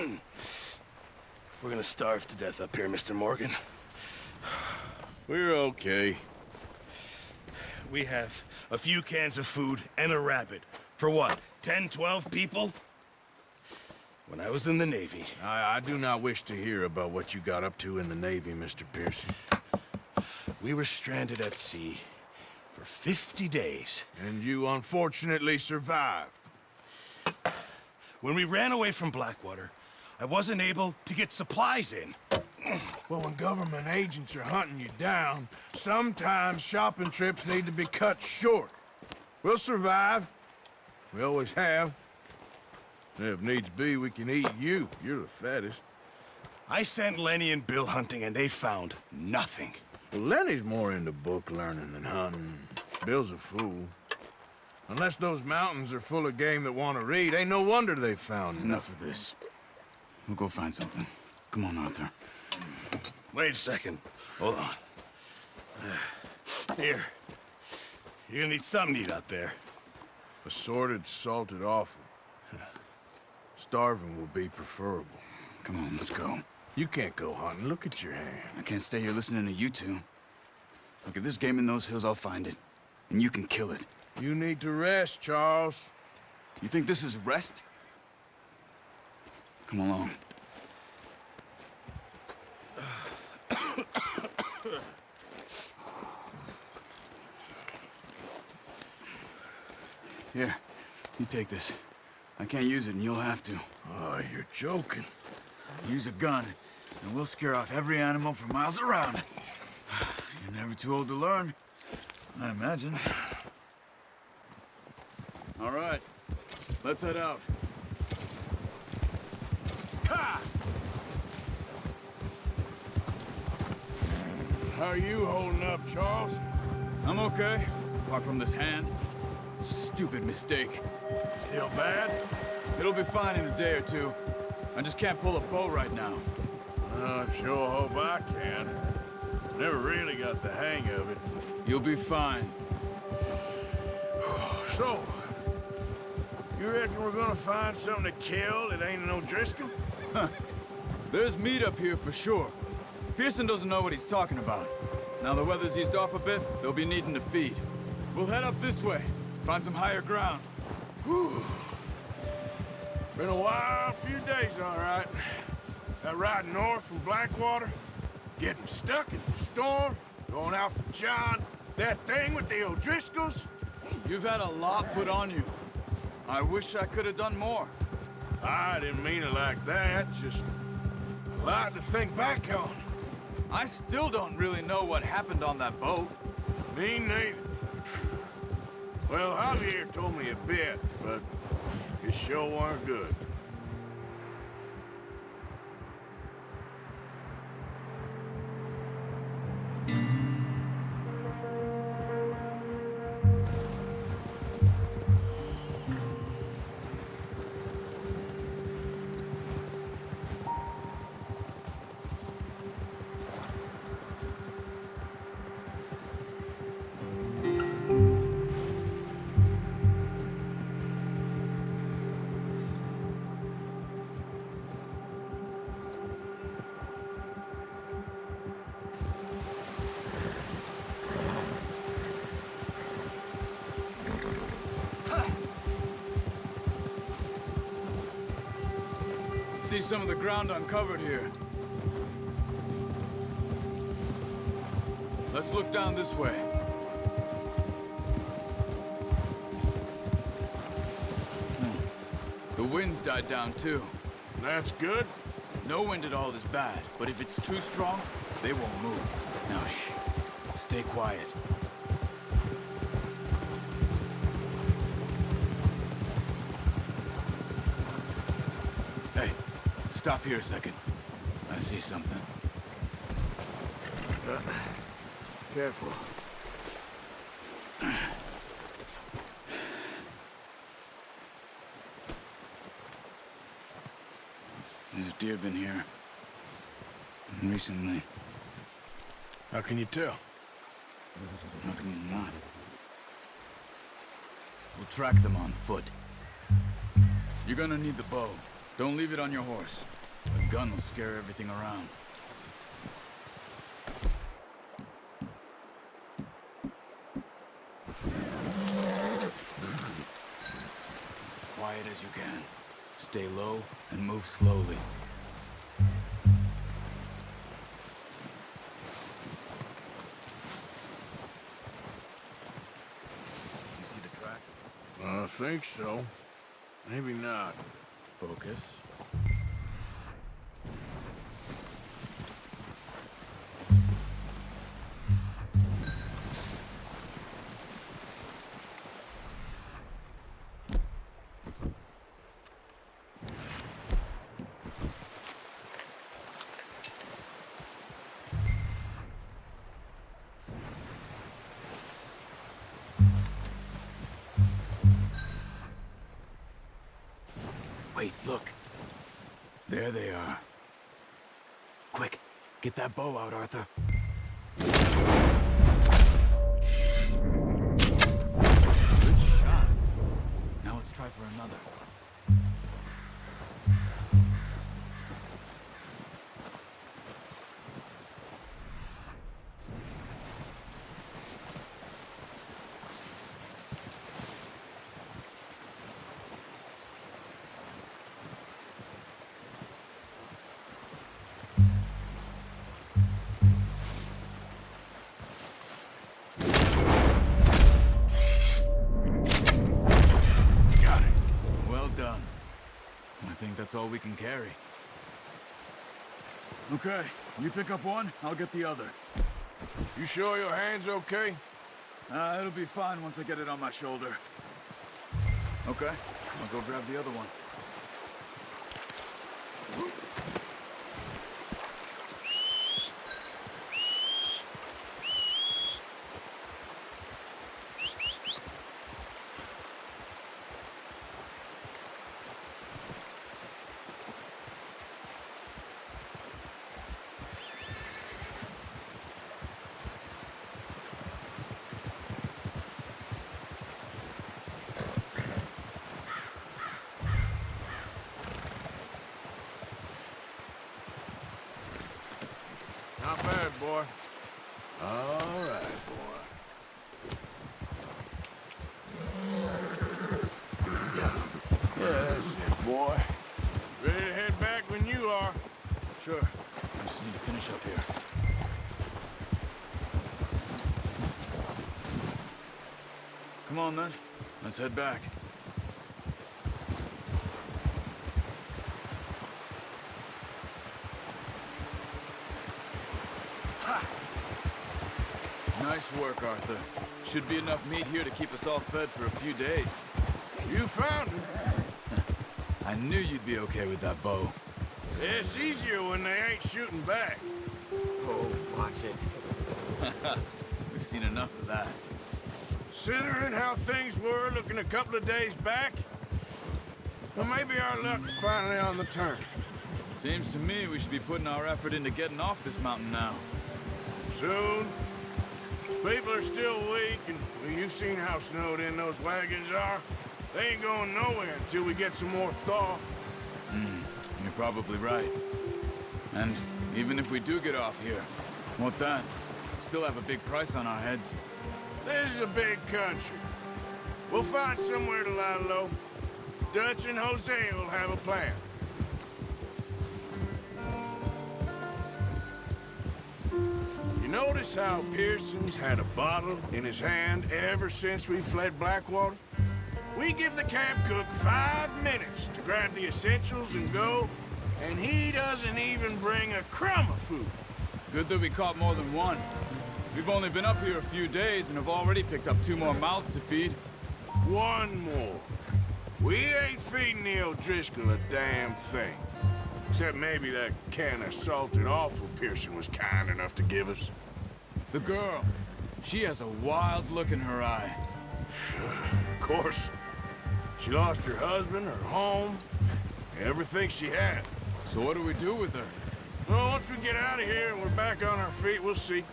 We're gonna starve to death up here, Mr. Morgan. We're okay. We have a few cans of food and a rabbit. For what, 10, 12 people? When I was in the Navy, I, I do not wish to hear about what you got up to in the Navy, Mr. Pearson. we were stranded at sea for 50 days. And you unfortunately survived. When we ran away from Blackwater, I wasn't able to get supplies in. Well, when government agents are hunting you down, sometimes shopping trips need to be cut short. We'll survive. We always have. If needs be, we can eat you. You're the fattest. I sent Lenny and Bill hunting, and they found nothing. Well, Lenny's more into book learning than hunting. Bill's a fool. Unless those mountains are full of game that want to read, ain't no wonder they found Enough of this. We'll go find something. Come on, Arthur. Wait a second. Hold on. Here. You're gonna need something to eat out there. Assorted, salted offal. Starving will be preferable. Come on, let's go. You can't go hunting. Look at your hand. I can't stay here listening to you two. Look, if there's game in those hills, I'll find it. And you can kill it. You need to rest, Charles. You think this is rest? Come along. Here, you take this. I can't use it, and you'll have to. Oh, you're joking. Use a gun, and we'll scare off every animal for miles around. You're never too old to learn, I imagine. All right, let's head out. How are you holding up, Charles? I'm okay, apart from this hand. Stupid mistake. Still bad? It'll be fine in a day or two. I just can't pull a bow right now. Oh, I sure hope I can. Never really got the hang of it. You'll be fine. So, you reckon we're gonna find something to kill that ain't no Driscoll? There's meat up here for sure. Pearson doesn't know what he's talking about. Now the weather's eased off a bit, they'll be needing to feed. We'll head up this way, find some higher ground. Whew. Been a wild few days, all right. That ride north from Blackwater, getting stuck in the storm, going out for John, that thing with the O'Driscolls. You've had a lot put on you. I wish I could have done more. I didn't mean it like that, just a lot to think back on. I still don't really know what happened on that boat. Me neither. Well, Javier told me a bit, but it sure weren't good. Ground uncovered here. Let's look down this way. Hmm. The wind's died down too. That's good. No wind at all is bad, but if it's too strong, they won't move. Now shh. Stay quiet. Stop here a second. I see something. Uh, careful. There's deer been here. Recently. How can you tell? How can you not? We'll track them on foot. You're gonna need the bow. Don't leave it on your horse. A gun will scare everything around. Quiet as you can. Stay low and move slowly. You see the tracks? I think so. Maybe not. Focus. Bow out, Arthur. That's all we can carry. Okay, you pick up one, I'll get the other. You sure your hand's okay? Uh, it'll be fine once I get it on my shoulder. Okay, I'll go grab the other one. Not bad, boy. All right, boy. Yeah, that's it, boy. Ready to head back when you are. Sure. I just need to finish up here. Come on, then. Let's head back. Nice work, Arthur. Should be enough meat here to keep us all fed for a few days. You found him. I knew you'd be okay with that bow. It's easier when they ain't shooting back. Oh, watch it. We've seen enough of that. Considering how things were looking a couple of days back, well, maybe our luck's finally on the turn. Seems to me we should be putting our effort into getting off this mountain now. Soon. People are still weak, and well, you've seen how snowed in those wagons are. They ain't going nowhere until we get some more thaw. Hmm, you're probably right. And even if we do get off here, what then? Still have a big price on our heads. This is a big country. We'll find somewhere to lie low. Dutch and Hosea will have a plan. Notice how Pearson's had a bottle in his hand ever since we fled Blackwater? We give the camp cook five minutes to grab the essentials and go, and he doesn't even bring a crumb of food. Good that we caught more than one. We've only been up here a few days and have already picked up two more mouths to feed. One more. We ain't feeding the O'Driscoll a damn thing. Except maybe that can of salted offal Pearson was kind enough to give us. The girl, she has a wild look in her eye. Of course, she lost her husband, her home, everything she had. So what do we do with her? Well, once we get out of here and we're back on our feet, we'll see.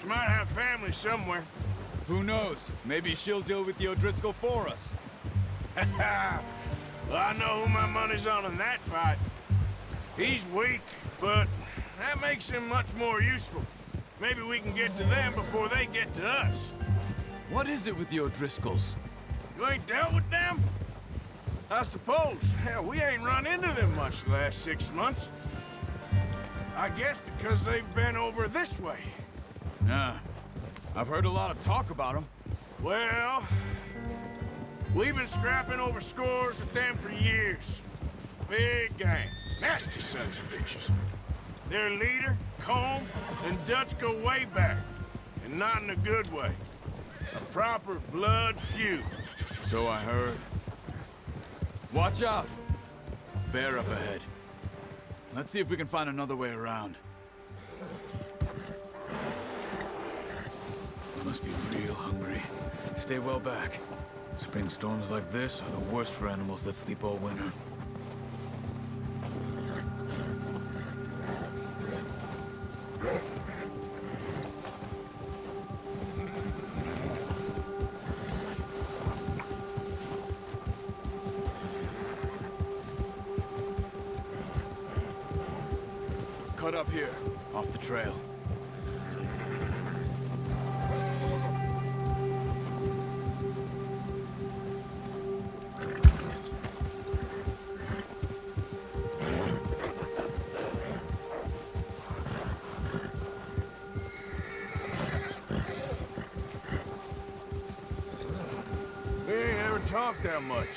She might have family somewhere. Who knows? Maybe she'll deal with the O'Driscoll for us. Well, I know who my money's on in that fight. He's weak, but that makes him much more useful. Maybe we can get to them before they get to us. What is it with the O'Driscolls? You ain't dealt with them? I suppose. Hell, we ain't run into them much the last six months. I guess because they've been over this way. Yeah. I've heard a lot of talk about them. Well, we've been scrapping over scores with them for years. Big gang. Nasty sons of bitches. Their leader, Colm, and Dutch go way back. And not in a good way. A proper blood feud. So I heard. Watch out! Bear up ahead. Let's see if we can find another way around. You must be real hungry. Stay well back. Spring storms like this are the worst for animals that sleep all winter.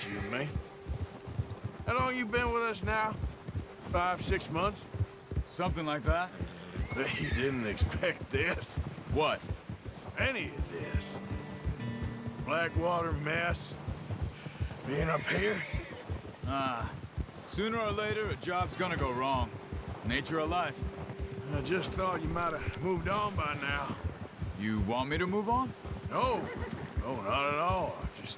You and me. How long you been with us now? Five, six months? Something like that? Bet you didn't expect this. What? Any of this. Blackwater mess. Being up here? Ah, sooner or later, a job's gonna go wrong. Nature of life. I just thought you might have moved on by now. You want me to move on? No, no, not at all. I just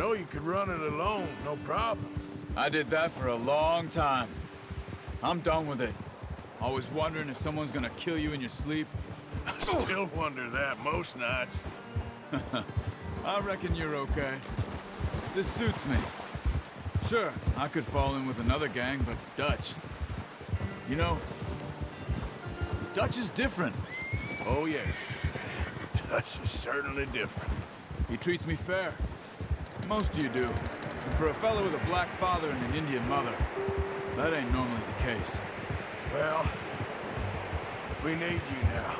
know you could run it alone, no problem. I did that for a long time. I'm done with it. Always wondering if someone's gonna kill you in your sleep. I still wonder that most nights. I reckon you're okay. This suits me. Sure, I could fall in with another gang, but Dutch... You know, Dutch is different. Oh, yes. Dutch is certainly different. He treats me fair. Most of you do. And for a fellow with a black father and an Indian mother, that ain't normally the case. Well, we need you now.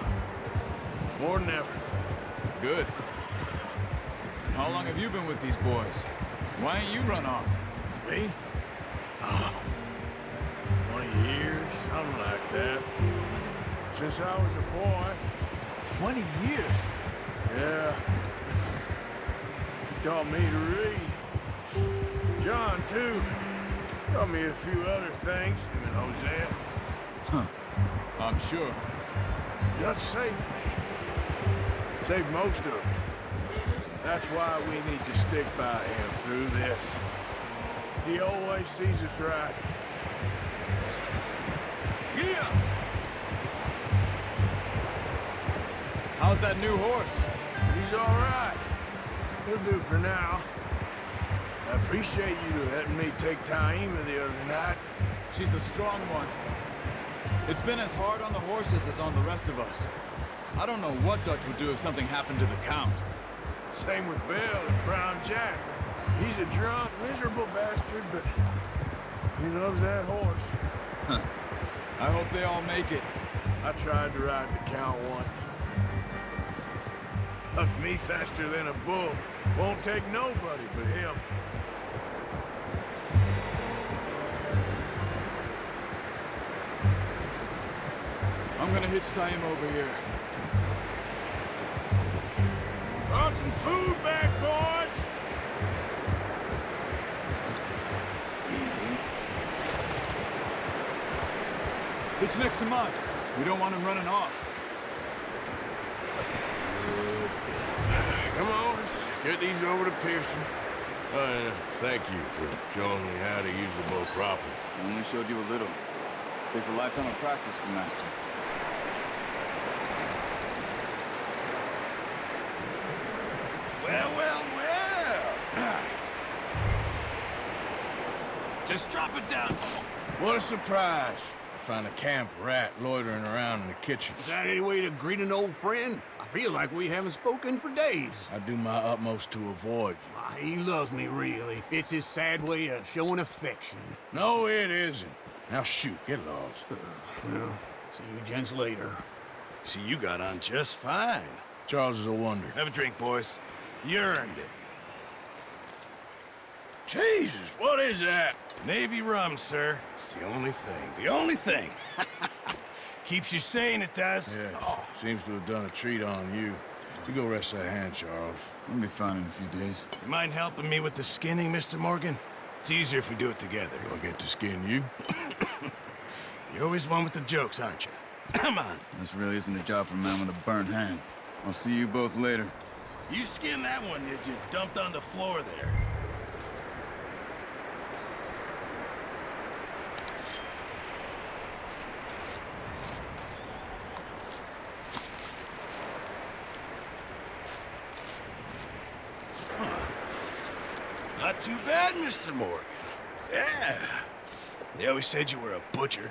More than ever. Good. And how long have you been with these boys? Why ain't you run off? Me? Oh, 20 years, something like that. Since I was a boy. 20 years? Yeah. Taught me to read. John, too. Taught me a few other things, him and Hosea. Huh. I'm sure. Dutch saved me. Saved most of us. That's why we need to stick by him through this. He always sees us right. Yeah! How's that new horse? He's all right. He'll do for now. I appreciate you letting me take Taima the other night. She's a strong one. It's been as hard on the horses as on the rest of us. I don't know what Dutch would do if something happened to the Count. Same with Bill and Brown Jack. He's a drunk, miserable bastard, but he loves that horse. I hope they all make it. I tried to ride the Count once. Hucked me faster than a bull. Won't take nobody but him. I'm gonna hitch tie him over here. Brought some food back, boys! Easy. Hitch next to mine. We don't want him running off. Come on, let's get these over to Pearson. Uh, thank you for showing me how to use the bow properly. I only showed you a little. Takes a lifetime of practice to master. Well, well, well. Just drop it down. What a surprise. I find a camp rat loitering around in the kitchen. Is that any way to greet an old friend? I feel like we haven't spoken for days. I do my utmost to avoid you. Ah, he loves me, really. It's his sad way of showing affection. No, it isn't. Now shoot, get lost. Well, see you gents later. See, you got on just fine. Charles is a wonder. Have a drink, boys. You earned it. Jesus, what is that? Navy rum, sir. It's the only thing. The only thing. Keeps you sane, it does. Yes, seems to have done a treat on you. You go rest that hand, Charles. We'll be fine in a few days. You mind helping me with the skinning, Mr. Morgan? It's easier if we do it together. Do I get to skin you? You're always one with the jokes, aren't you? Come on. This really isn't a job for a man with a burnt hand. I'll see you both later. You skin that one that you dumped on the floor there. Huh. Not too bad, Mr. Morgan. Yeah. They always said you were a butcher.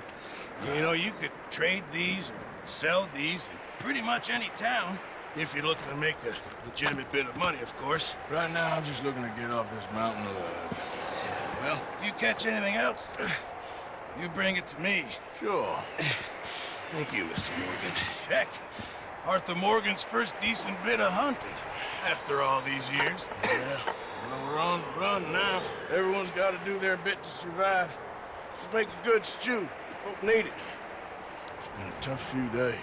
You know, you could trade these or sell these in pretty much any town. If you're looking to make a legitimate bit of money, of course. Right now, I'm just looking to get off this mountain alive. Well, if you catch anything else, you bring it to me. Sure. Thank you, Mr. Morgan. Heck, Arthur Morgan's first decent bit of hunting after all these years. Yeah. We're on the run now. Everyone's got to do their bit to survive. Just make a good stew. Folk need it. It's been a tough few days.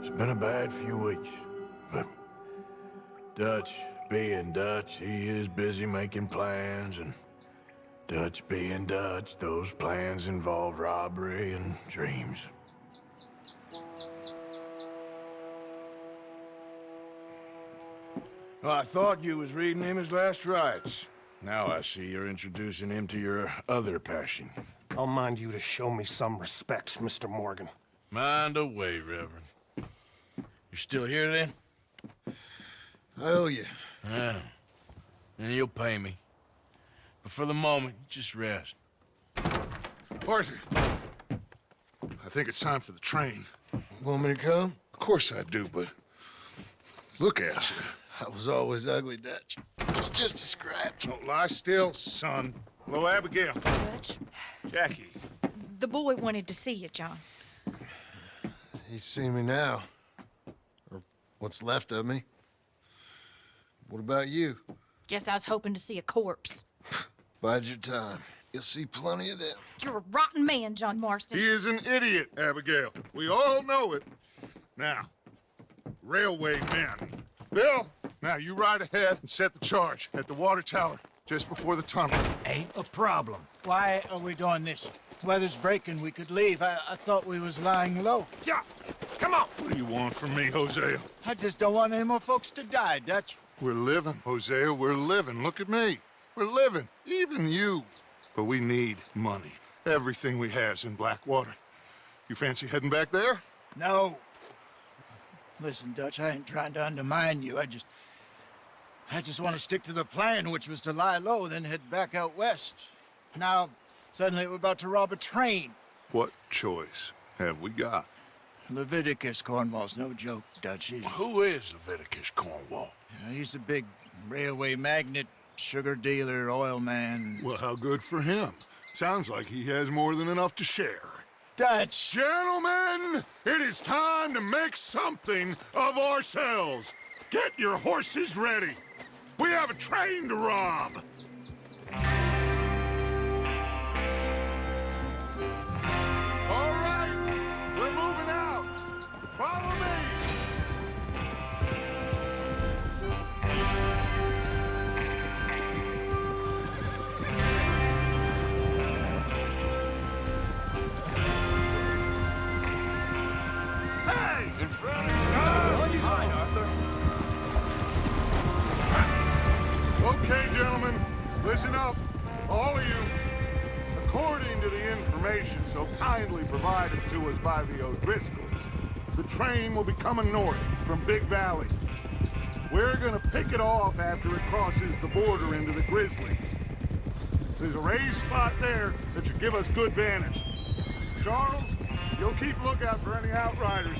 It's been a bad few weeks, but Dutch being Dutch, he is busy making plans, and Dutch being Dutch, those plans involve robbery and dreams. Well, I thought you was reading him his last rites. Now I see you're introducing him to your other passion. I'll mind you to show me some respect, Mr. Morgan. Mind away, Reverend. You still here then? I owe you. Yeah. And you'll pay me. But for the moment, just rest. Arthur, I think it's time for the train. Want me to come? Of course I do, but look at you. I was always ugly, Dutch. It's just a scratch. Don't lie still, son. Hello, Abigail. Dutch, Jackie. the boy wanted to see you, John. He's seen me now. Or what's left of me. What about you? Guess I was hoping to see a corpse. Bide your time. You'll see plenty of them. You're a rotten man, John Marston. He is an idiot, Abigail. We all know it. Now, railway men. Bill, now you ride ahead and set the charge at the water tower just before the tunnel. Ain't a problem. Why are we doing this? Weather's breaking, we could leave. I, I thought we was lying low. Yeah, come on. What do you want from me, Hosea? I just don't want any more folks to die, Dutch. We're living, Hosea. We're living. Look at me. We're living. Even you. But we need money. Everything we has in Blackwater. You fancy heading back there? No. Listen, Dutch, I ain't trying to undermine you. I just... I just want to stick to the plan, which was to lie low, then head back out west. Now, suddenly we're about to rob a train. What choice have we got? Leviticus Cornwall's no joke, Dutch. He's, Who is Leviticus Cornwall? he's a big railway magnate, sugar dealer, oil man. Well, how good for him. Sounds like he has more than enough to share. Dutch! Gentlemen, it is time to make something of ourselves. Get your horses ready. We have a train to rob. Listen up. All of you. According to the information so kindly provided to us by the O'Driscolls, the train will be coming north from Big Valley. We're gonna pick it off after it crosses the border into the Grizzlies. There's a raised spot there that should give us good vantage. Charles, you'll keep lookout for any outriders.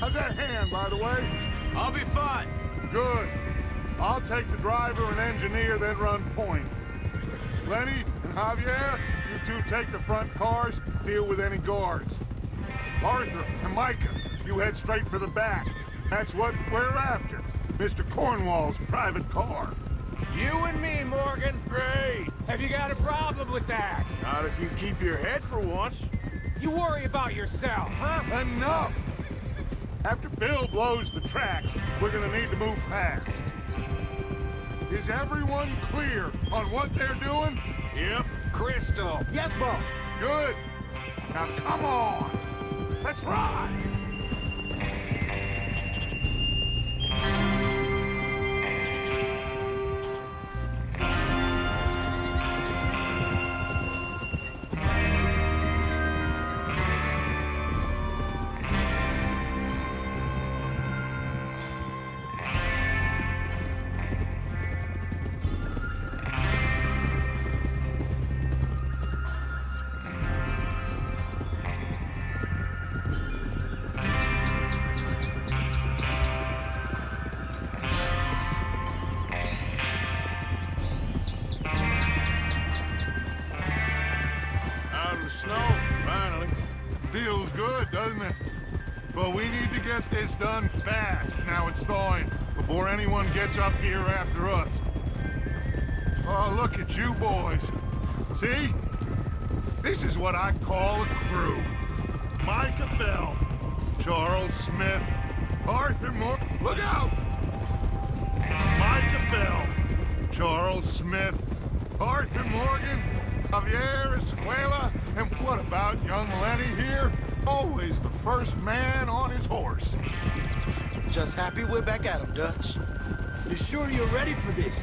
How's that hand, by the way? I'll be fine. Good. I'll take the driver and engineer, then run point. Lenny and Javier, you two take the front cars, deal with any guards. Arthur and Micah, you head straight for the back. That's what we're after. Mr. Cornwall's private car. You and me, Morgan. Great. Have you got a problem with that? Not if you keep your head for once. You worry about yourself, huh? Enough! After Bill blows the tracks, we're gonna need to move fast. Is everyone clear on what they're doing? Yep. Crystal. Yes, boss. Good. Now come on. Let's ride.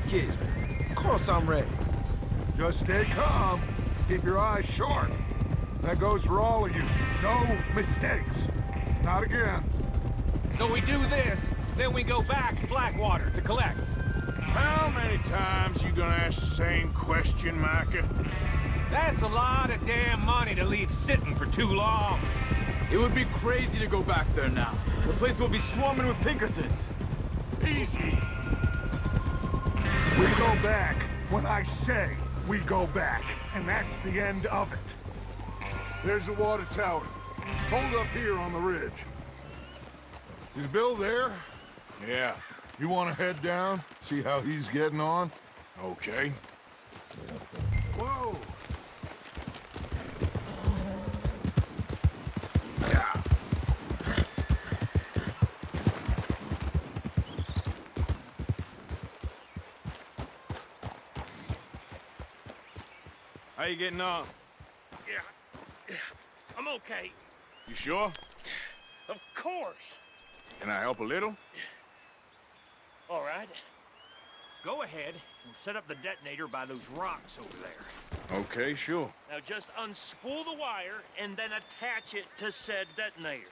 This, kid? Of course I'm ready. Just stay calm. Keep your eyes sharp. That goes for all of you. No mistakes. Not again. So we do this, then we go back to Blackwater to collect. How many times you gonna ask the same question, Micah? That's a lot of damn money to leave sitting for too long. It would be crazy to go back there now. The place will be swarming with Pinkertons. Easy. We go back when I say we go back, and that's the end of it. There's the water tower. Hold up here on the ridge. Is Bill there? Yeah, You want to head down, see how he's getting on? okay. Whoa! How you getting on? Yeah, I'm okay. You sure? Of course. Can I help a little? All right. Go ahead and set up the detonator by those rocks over there. Okay, sure. Now just unspool the wire and then attach it to said detonator.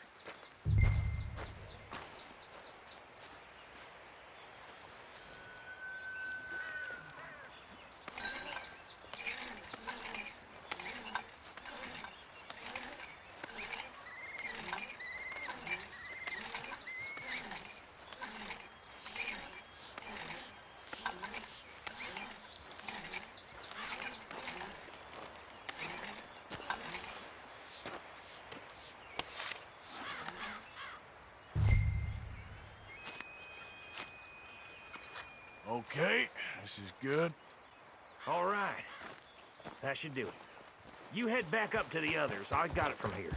Okay, this is good. All right. That should do it. You head back up to the others. I got it from here.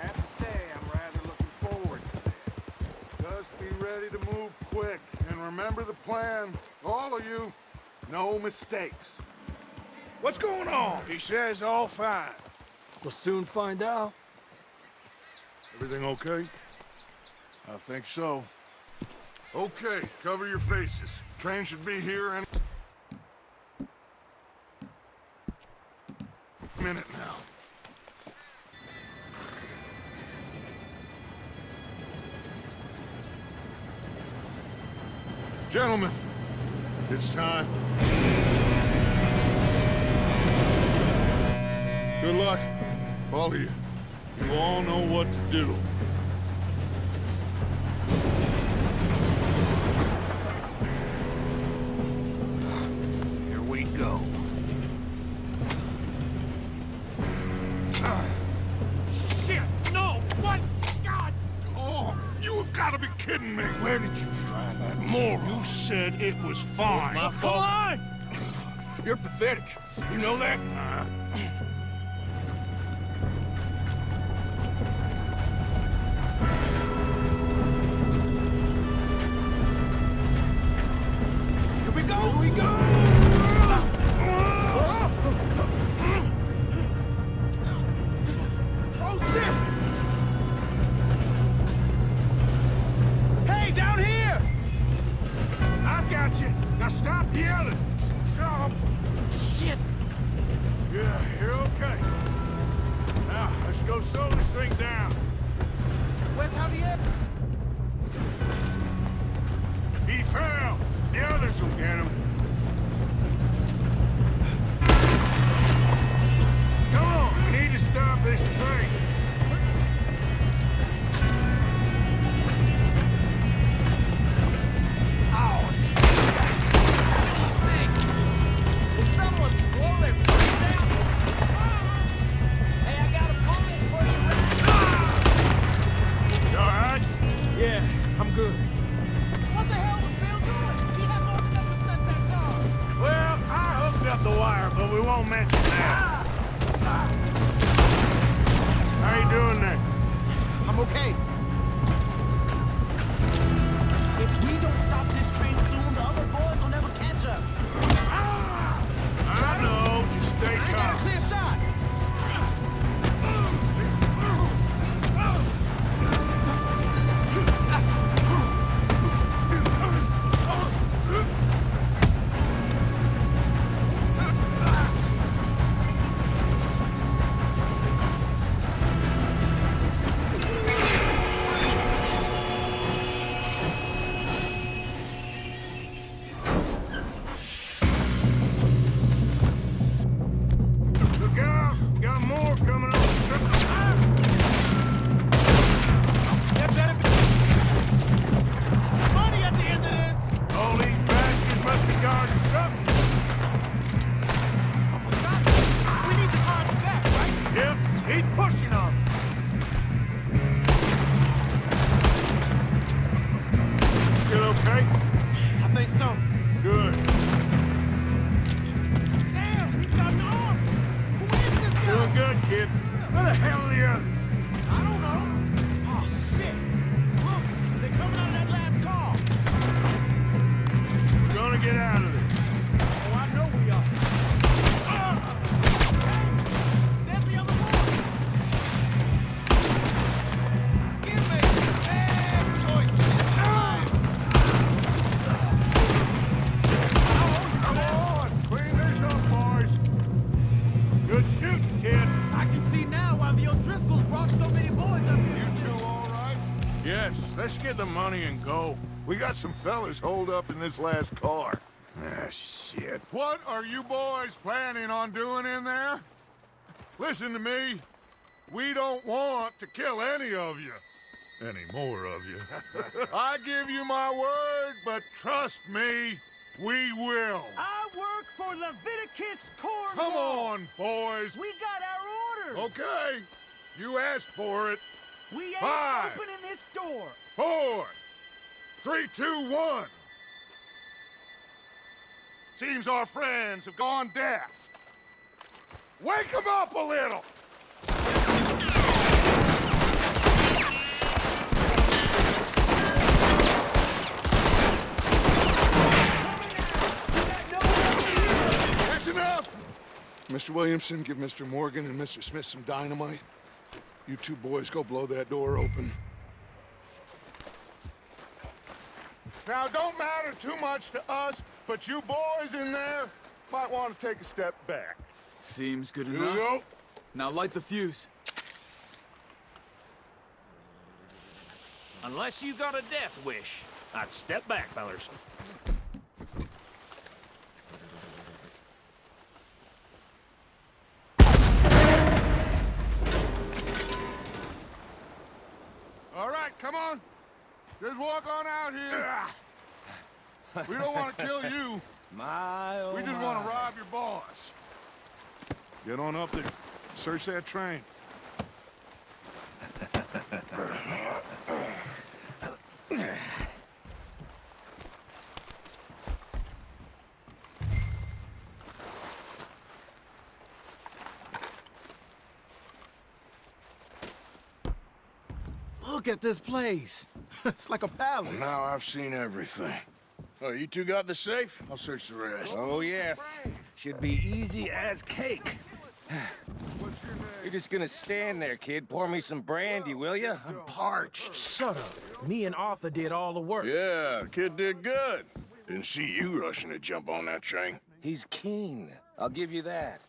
Have to say, I'm rather looking forward to this. Just be ready to move quick, and remember the plan. All of you, no mistakes. What's going on? He says all fine. We'll soon find out. Everything okay? I think so. Okay, cover your faces. Train should be here any minute now. Gentlemen, it's time. Good luck, all of you. You all know what to do. Here we go. Ah. Shit! No! What? God! Oh, you have got to be kidding me. Where did you find that moron? You said it was fine. my fault. Come on! You're pathetic. You know that? Here some fellas holed up in this last car. Ah, shit. What are you boys planning on doing in there? Listen to me. We don't want to kill any of you. Any more of you. I give you my word, but trust me, we will. I work for Leviticus Cornwall. Come on, boys. We got our orders. Okay. You asked for it. We ain't Five. opening this door. Four, three, two, one. Seems our friends have gone deaf. Wake them up a little. That's enough. Mr. Williamson, give Mr. Morgan and Mr. Smith some dynamite. You two boys go blow that door open. Now, it don't matter too much to us, but you boys in there might want to take a step back. Seems good Here enough. go. Now light the fuse. Unless you got a death wish, I'd step back, fellers. All right, come on. Just walk on out here. We don't want to kill you. My, oh We just want to rob your boss. Get on up there. Search that train. Look at this place. it's like a palace. Now I've seen everything. Oh, you two got the safe? I'll search the rest. Oh, yes. Should be easy as cake. You're just gonna stand there, kid. Pour me some brandy, will you? I'm parched. Shut up. Me and Arthur did all the work. Yeah, kid did good. Didn't see you rushing to jump on that train. He's keen. I'll give you that.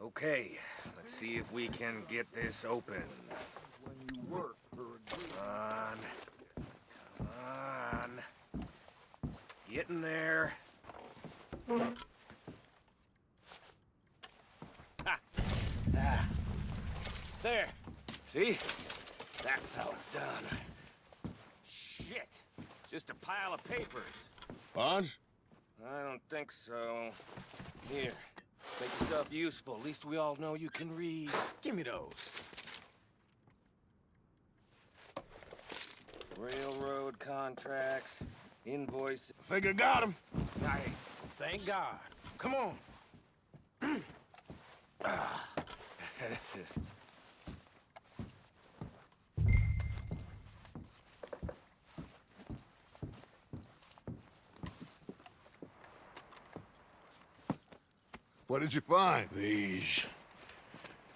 Okay, let's see if we can get this open. Come on. Come on. Get in there. Ha. Ah. There. See? That's how it's done. Shit. Just a pile of papers. Bonds? I don't think so. Here, make yourself useful. At least we all know you can read. Give me those. Railroad contracts, invoice. Think I got him. Nice. Thank God. Come on. What did you find? These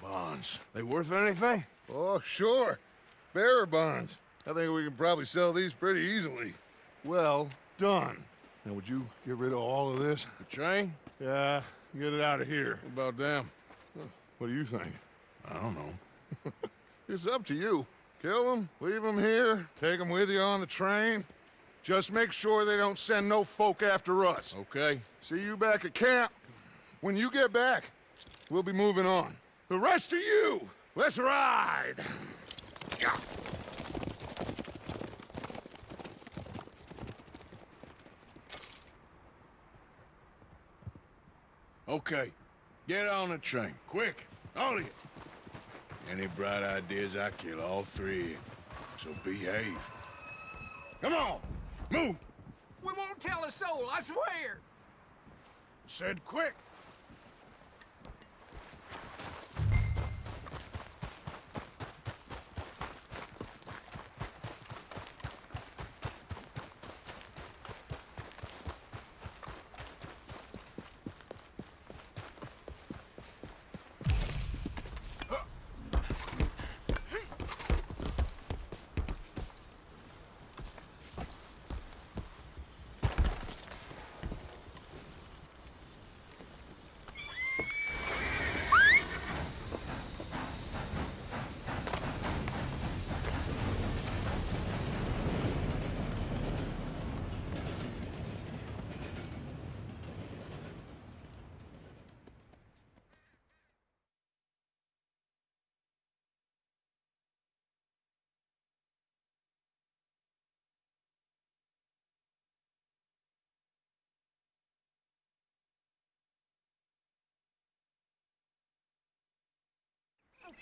bonds. They worth anything? Oh, sure. Bearer bonds. I think we can probably sell these pretty easily. Well done. Now, would you get rid of all of this? The train? Yeah, get it out of here. What about them? What do you think? I don't know. It's up to you. Kill them, leave them here, take them with you on the train. Just make sure they don't send no folk after us. Okay. See you back at camp. When you get back, we'll be moving on. The rest of you, let's ride! Okay. Get on the train. Quick. All of you. Any bright ideas, I kill all three. So behave. Come on. Move. We won't tell a soul, I swear. Said quick.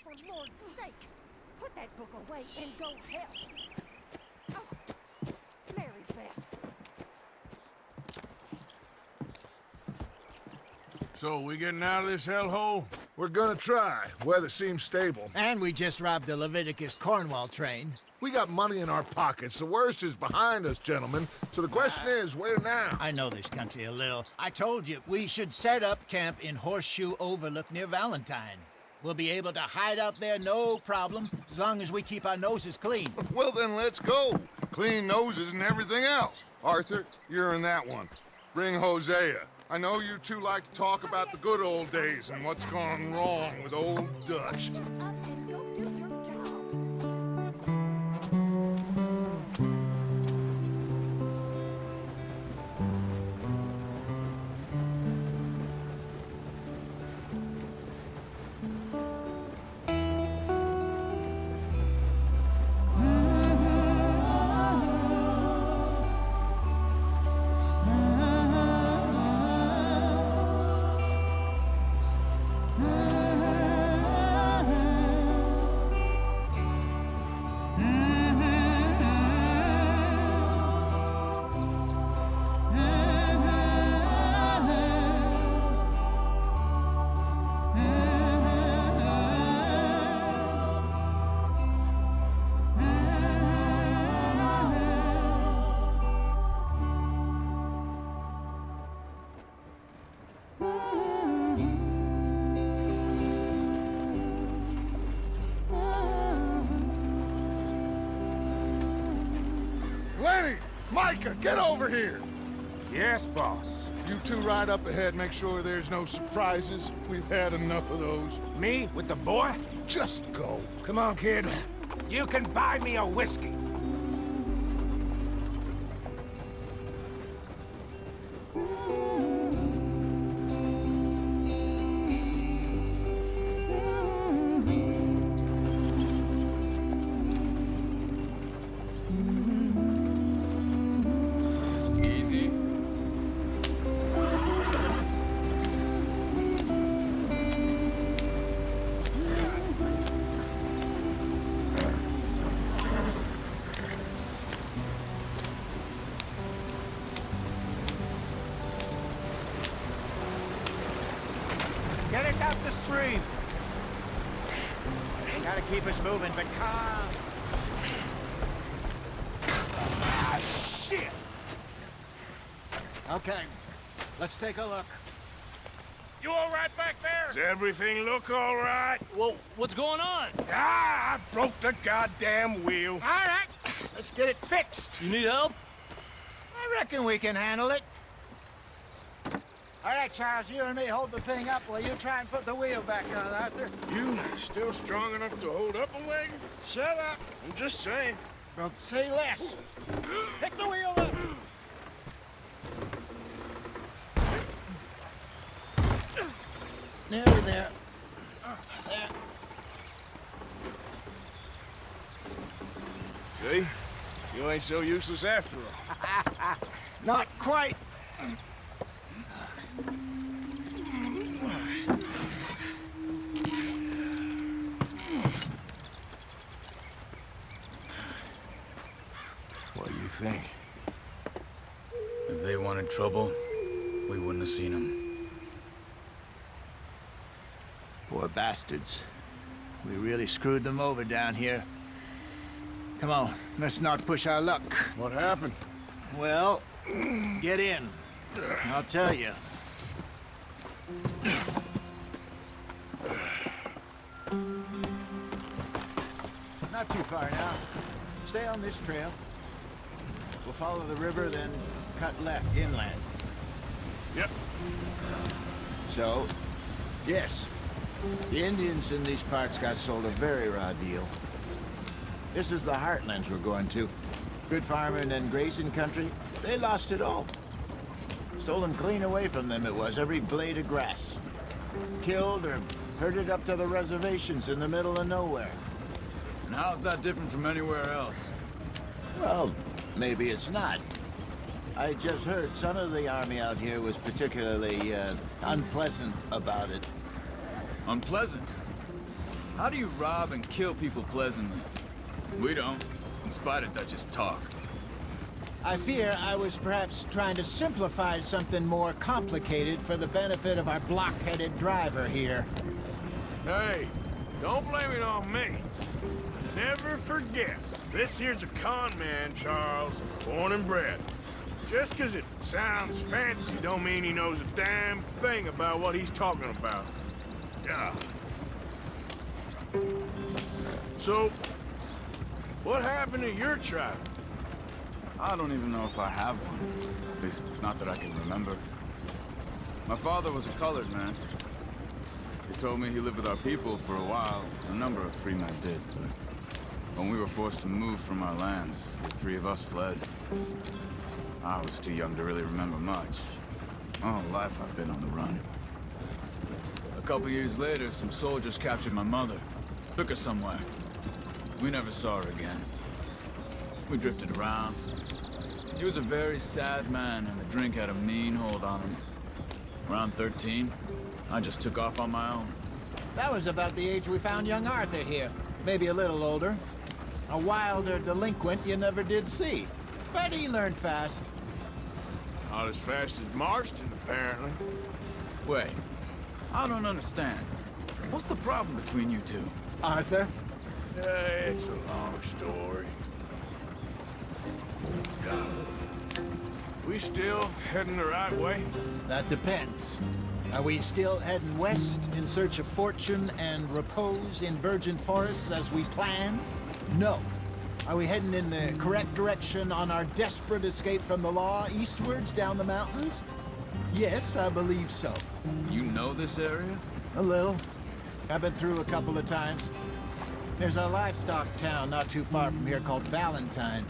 Oh, for Lord's sake! Put that book away and go help! Oh, Mary Beth. So, we getting out of this hellhole? We're gonna try. Weather seems stable. And we just robbed the Leviticus Cornwall train. We got money in our pockets. The worst is behind us, gentlemen. So the question uh, is, where now? I know this country a little. I told you, we should set up camp in Horseshoe Overlook near Valentine. We'll be able to hide out there no problem, as long as we keep our noses clean. Well, then let's go. clean noses and everything else. Arthur, you're in that one. Bring Hosea. I know you two like to talk about the good old days and what's gone wrong with old Dutch. Get over here! Yes, boss. You two ride up ahead, make sure there's no surprises. We've had enough of those. Me with the boy? Just go. Come on, kid. You can buy me a whiskey. Take a look. You all right back there? Does everything look all right? Well, what's going on? Ah, I broke the goddamn wheel. All right, let's get it fixed. You need help? I reckon we can handle it. All right, Charles, you and me hold the thing up while you try and put the wheel back on, Arthur. You still strong enough to hold up a wagon? Shut up. I'm just saying. Don't say less. Pick the wheel up. Nearly there. There. See? You ain't so useless after all. Not quite. What do you think? If they wanted trouble, we wouldn't have seen them. Poor bastards. We really screwed them over down here. Come on, let's not push our luck. What happened? Well, get in. I'll tell you. Not too far now. Stay on this trail. We'll follow the river, then cut left inland. Yep. So, yes, the Indians in these parts got sold a very raw deal. This is the heartlands we're going to. Good farming and grazing country, they lost it all. Stolen clean away from them it was, every blade of grass. Killed or herded up to the reservations in the middle of nowhere. And how's that different from anywhere else? Well, maybe it's not. I just heard some of the army out here was particularly uh, unpleasant about it. Unpleasant? How do you rob and kill people pleasantly? We don't, in spite of Dutch's talk. I fear I was perhaps trying to simplify something more complicated for the benefit of our block-headed driver here. Hey, don't blame it on me. Never forget, this here's a con man, Charles, born and bred. Just 'cause it sounds fancy don't mean he knows a damn thing about what he's talking about. Yeah. So, what happened to your tribe? I don't even know if I have one. At least, not that I can remember. My father was a colored man. He told me he lived with our people for a while. A number of free men did, but when we were forced to move from our lands, the three of us fled. I was too young to really remember much. Whole life I've been on the run. A couple years later, some soldiers captured my mother. Took her somewhere. We never saw her again. We drifted around. He was a very sad man, and the drink had a mean hold on him. Around 13, I just took off on my own. That was about the age we found young Arthur here. Maybe a little older. A wilder delinquent you never did see. But he learned fast. Not as fast as Marston, apparently. Wait, I don't understand. What's the problem between you two? Arthur? It's a long story. God. We still heading the right way? That depends. Are we still heading west in search of fortune and repose in virgin forests as we plan? No. Are we heading in the correct direction on our desperate escape from the law eastwards down the mountains? Yes, I believe so. You know this area? A little. I've been through a couple of times. There's a livestock town not too far from here called Valentine.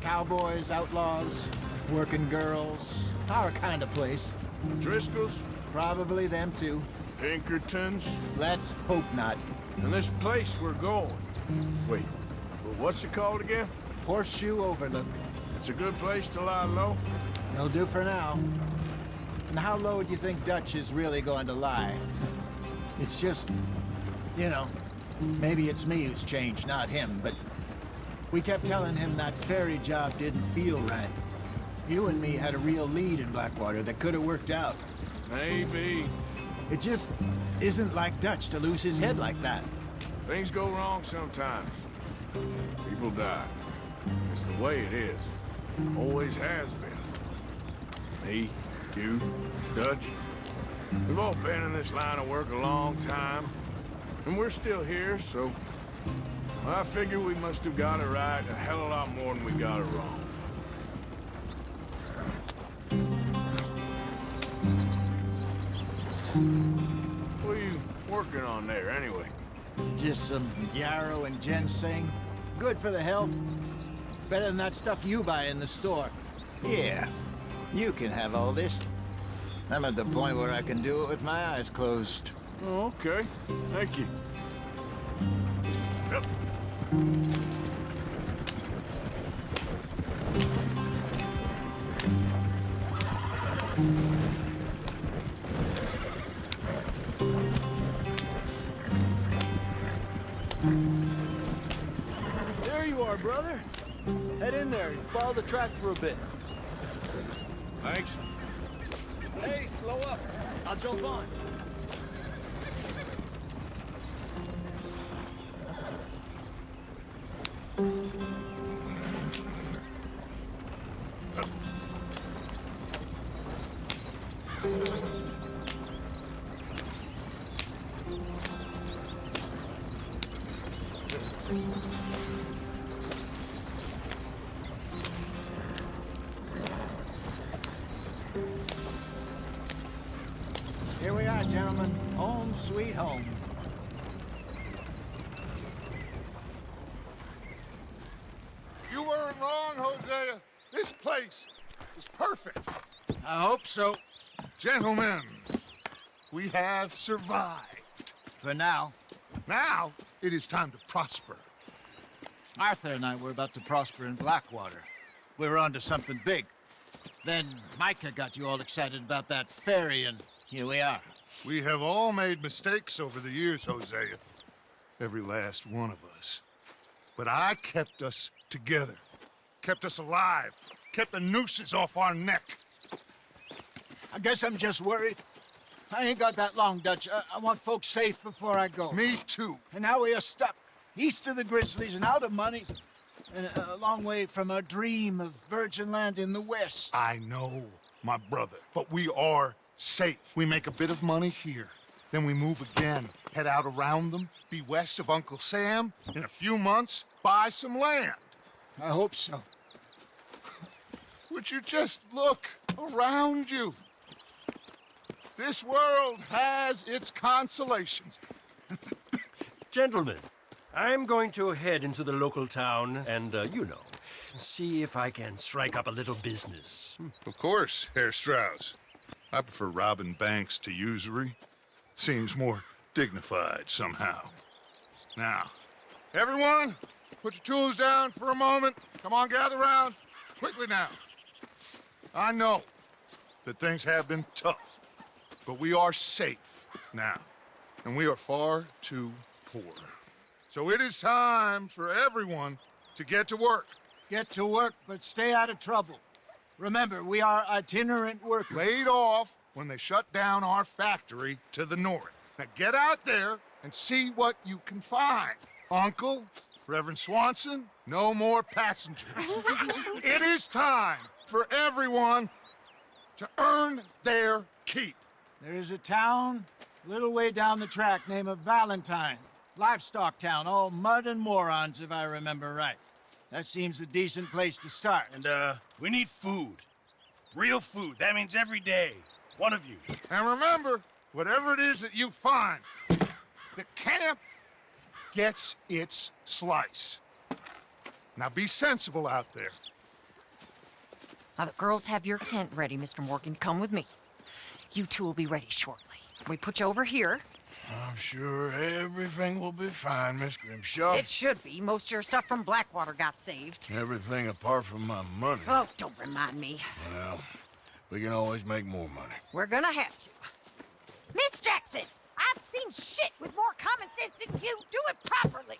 Cowboys, outlaws, working girls, our kind of place. Driscoll's? Probably them too. Pinkertons? Let's hope not. And this place we're going. Wait, well, what's it called again? Horseshoe Overlook. It's a good place to lie low? It'll do for now. And how low do you think Dutch is really going to lie? It's just, you know, maybe it's me who's changed, not him, but we kept telling him that ferry job didn't feel right. You and me had a real lead in Blackwater that could have worked out. Maybe. It just isn't like Dutch to lose his head like that. Things go wrong sometimes. People die. It's the way it is. Always has been. Me, you, Dutch. We've all been in this line of work a long time. And we're still here, so... I figure we must have got it right a hell of a lot more than we got it wrong. What are you working on there, anyway? Just some yarrow and ginseng. Good for the health. Better than that stuff you buy in the store. Yeah, you can have all this. I'm at the point where I can do it with my eyes closed. Oh, okay. Thank you. Yep. There you are, brother. Head in there and follow the track for a bit. Thanks. Hey, slow up. I'll jump on. Here we are, gentlemen. Home sweet home. You weren't wrong, Hosea. This place is perfect. I hope so. Gentlemen, we have survived. For now. Now, it is time to prosper. Arthur and I were about to prosper in Blackwater. We were onto something big. Then Micah got you all excited about that ferry, and here we are. We have all made mistakes over the years, Hosea. Every last one of us. But I kept us together. Kept us alive. Kept the nooses off our neck. I guess I'm just worried. I ain't got that long, Dutch. I, I want folks safe before I go. Me too. And now we are stuck, east of the Grizzlies and out of money, and a, a long way from our dream of virgin land in the west. I know, my brother. But we are safe. We make a bit of money here. Then we move again, head out around them, be west of Uncle Sam. In a few months, buy some land. I hope so. Would you just look around you? This world has its consolations. Gentlemen, I'm going to head into the local town and, uh, you know, see if I can strike up a little business. Of course, Herr Strauss. I prefer robbing banks to usury. Seems more dignified somehow. Now, everyone, put your tools down for a moment. Come on, gather round. Quickly now. I know that things have been tough, but we are safe now, and we are far too poor. So it is time for everyone to get to work. Get to work, but stay out of trouble. Remember, we are itinerant workers. Laid off when they shut down our factory to the north. Now get out there and see what you can find. Uncle, Reverend Swanson, no more passengers. it is time for everyone to earn their keep. There is a town a little way down the track named Valentine. Livestock town, all mud and morons, if I remember right. That seems a decent place to start. And, uh, we need food. Real food. That means every day. One of you. And remember, whatever it is that you find, the camp gets its slice. Now be sensible out there. Now, the girls have your tent ready, Mr. Morgan. Come with me. You two will be ready shortly. We put you over here. I'm sure everything will be fine, Miss Grimshaw. It should be. Most of your stuff from Blackwater got saved. Everything apart from my money. Oh, don't remind me. Well, we can always make more money. We're gonna have to. Miss Jackson, I've seen shit with more common sense than you. Do it properly.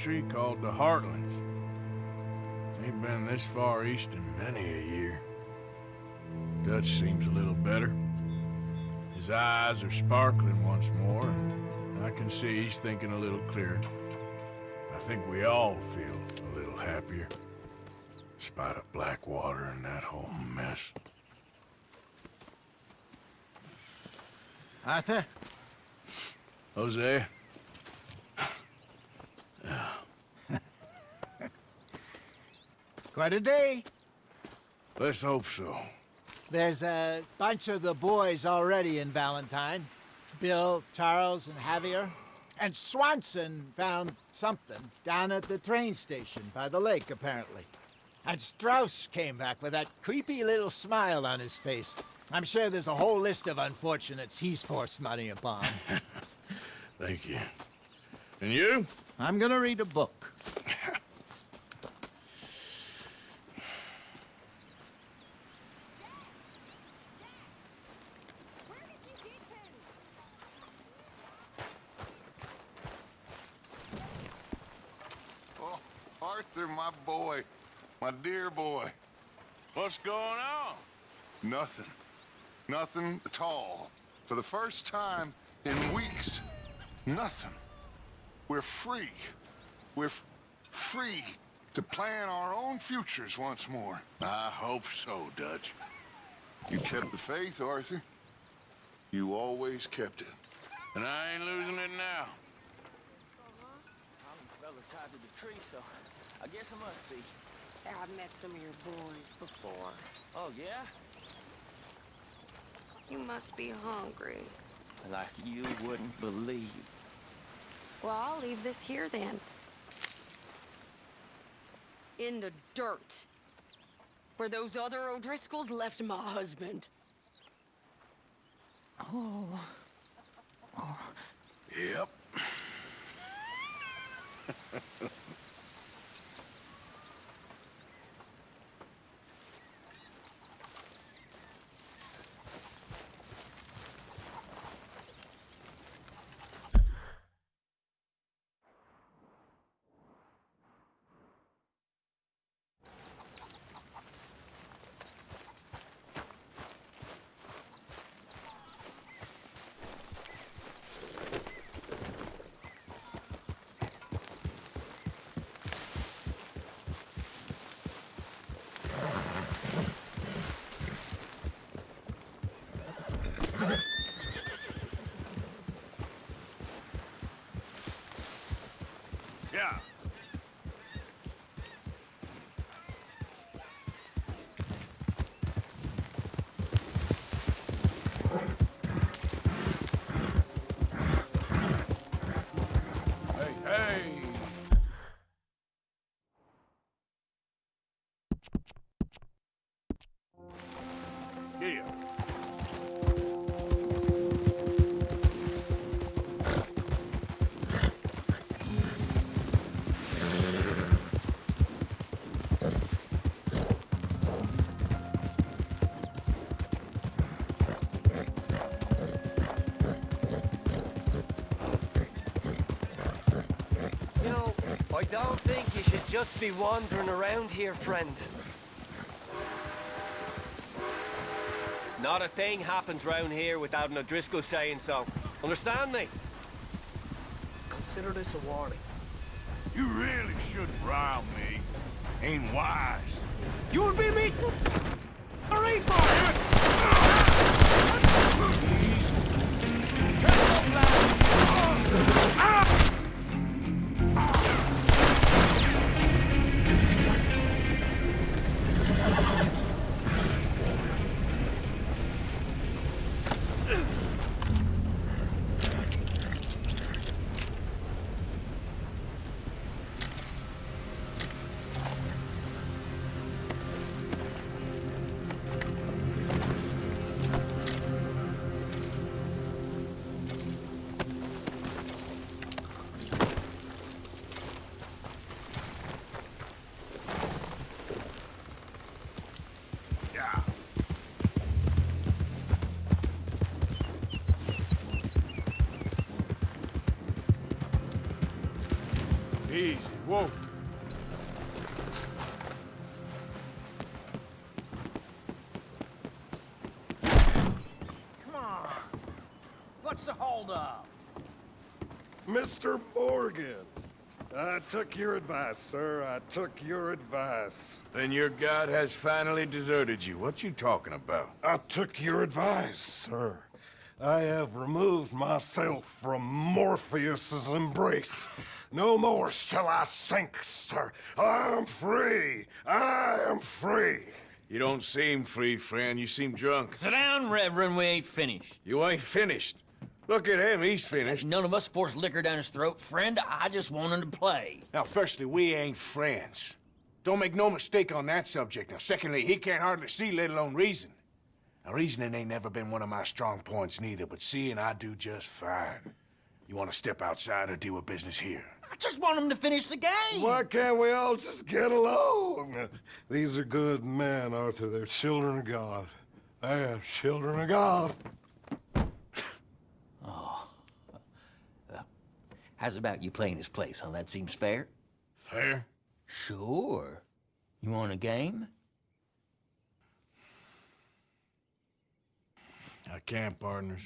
Country called the Heartlands. Ain't been this far east in many a year. Dutch seems a little better. His eyes are sparkling once more, and I can see he's thinking a little clearer. I think we all feel a little happier, despite of Blackwater and that whole mess. Arthur? Hosea? Quite a day. Let's hope so. There's a bunch of the boys already in Valentine. Bill, Charles, and Javier. And Swanson found something down at the train station by the lake, apparently. And Strauss came back with that creepy little smile on his face. I'm sure there's a whole list of unfortunates he's forced money upon. Thank you. And you? I'm gonna read a book. Oh, Arthur, my boy. My dear boy. What's going on? Nothing. Nothing at all. For the first time in weeks, nothing. We're free. We're free to plan our own futures once more. I hope so, Dutch. You kept the faith, Arthur. You always kept it. And I ain't losing it now. Uh-huh. I'm fella tied to the tree, so I guess I must be. I've met some of your boys before. Oh, yeah? You must be hungry. Like you wouldn't believe. Well, I'll leave this here then. In the dirt. Where those other O'Driscolls left my husband. Oh. Yep. Just be wandering around here, friend. Not a thing happens round here without an O'Driscoll saying so. Understand me? Consider this a warning. You really shouldn't rile me. Ain't wise. You'll be meeting took your advice, sir. I took your advice. Then your god has finally deserted you. What you talking about? I took your advice, sir. I have removed myself from Morpheus's embrace. No more shall I sink, sir. I am free. I am free. You don't seem free, friend. You seem drunk. Sit down, Reverend. We ain't finished. You ain't finished. Look at him. He's finished. None of us forced liquor down his throat. Friend, I just want him to play. Now, firstly, we ain't friends. Don't make no mistake on that subject. Now, secondly, he can't hardly see, let alone reason. Now, reasoning ain't never been one of my strong points neither, but seeing I do just fine. You want to step outside or deal with business here? I just want him to finish the game. Why can't we all just get along? These are good men, Arthur. They're children of God. They're children of God. Oh. Well, how's about you playing his place, huh? That seems fair? Fair? Sure. You want a game? I can't, partners.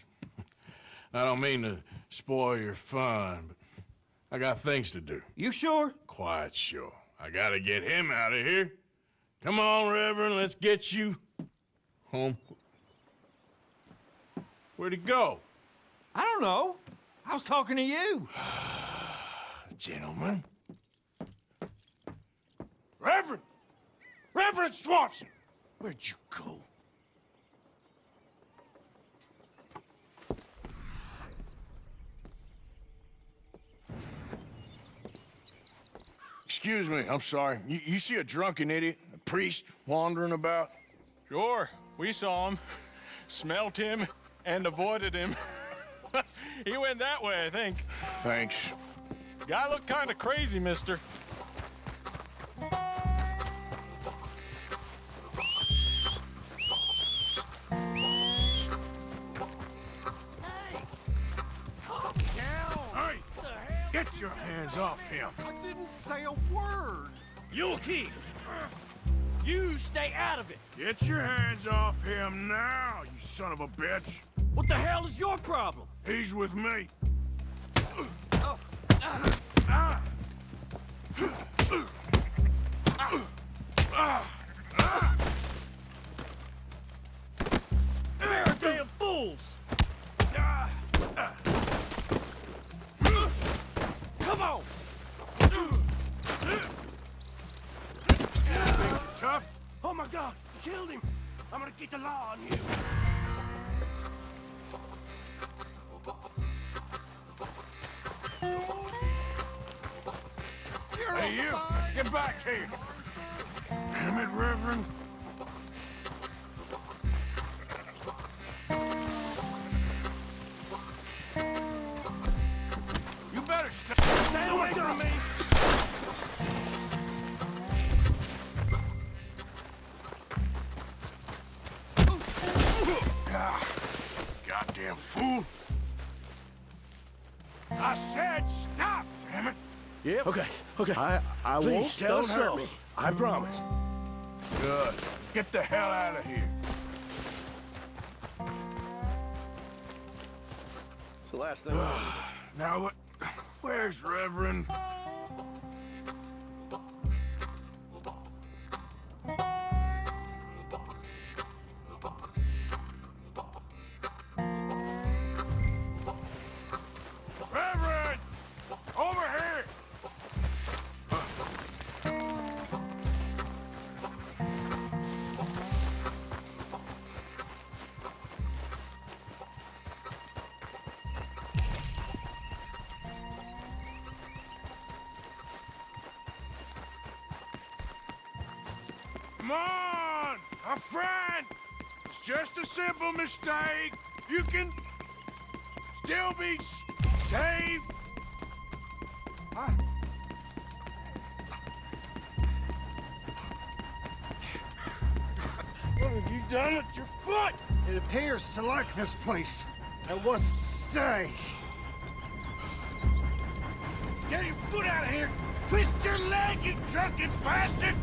I don't mean to spoil your fun, but I got things to do. You sure? Quite sure. I gotta get him out of here. Come on, Reverend, let's get you home. Where'd he go? I don't know. I was talking to you. Gentlemen. Reverend! Reverend Swanson! Where'd you go? Excuse me, I'm sorry. You, you see a drunken idiot, a priest, wandering about? Sure, we saw him, smelt him, and avoided him. he went that way, I think. Thanks. Guy looked kind of crazy, mister. Hey! Get your hands off him! I didn't say a word. You'll keep! You stay out of it. Get your hands off him now, you son of a bitch! What the hell is your problem? He's with me. Yep. Okay, okay. I, I Please, won't tell don't hurt all. me. I promise. Good. Get the hell out of here. It's the last thing. Now what? Where's Reverend? Reverend! On! Friend! It's just a simple mistake. You can still be saved. Huh? What have you done with your foot? It appears to like this place and wants to stay. Get your foot out of here! Twist your leg, you drunken bastard!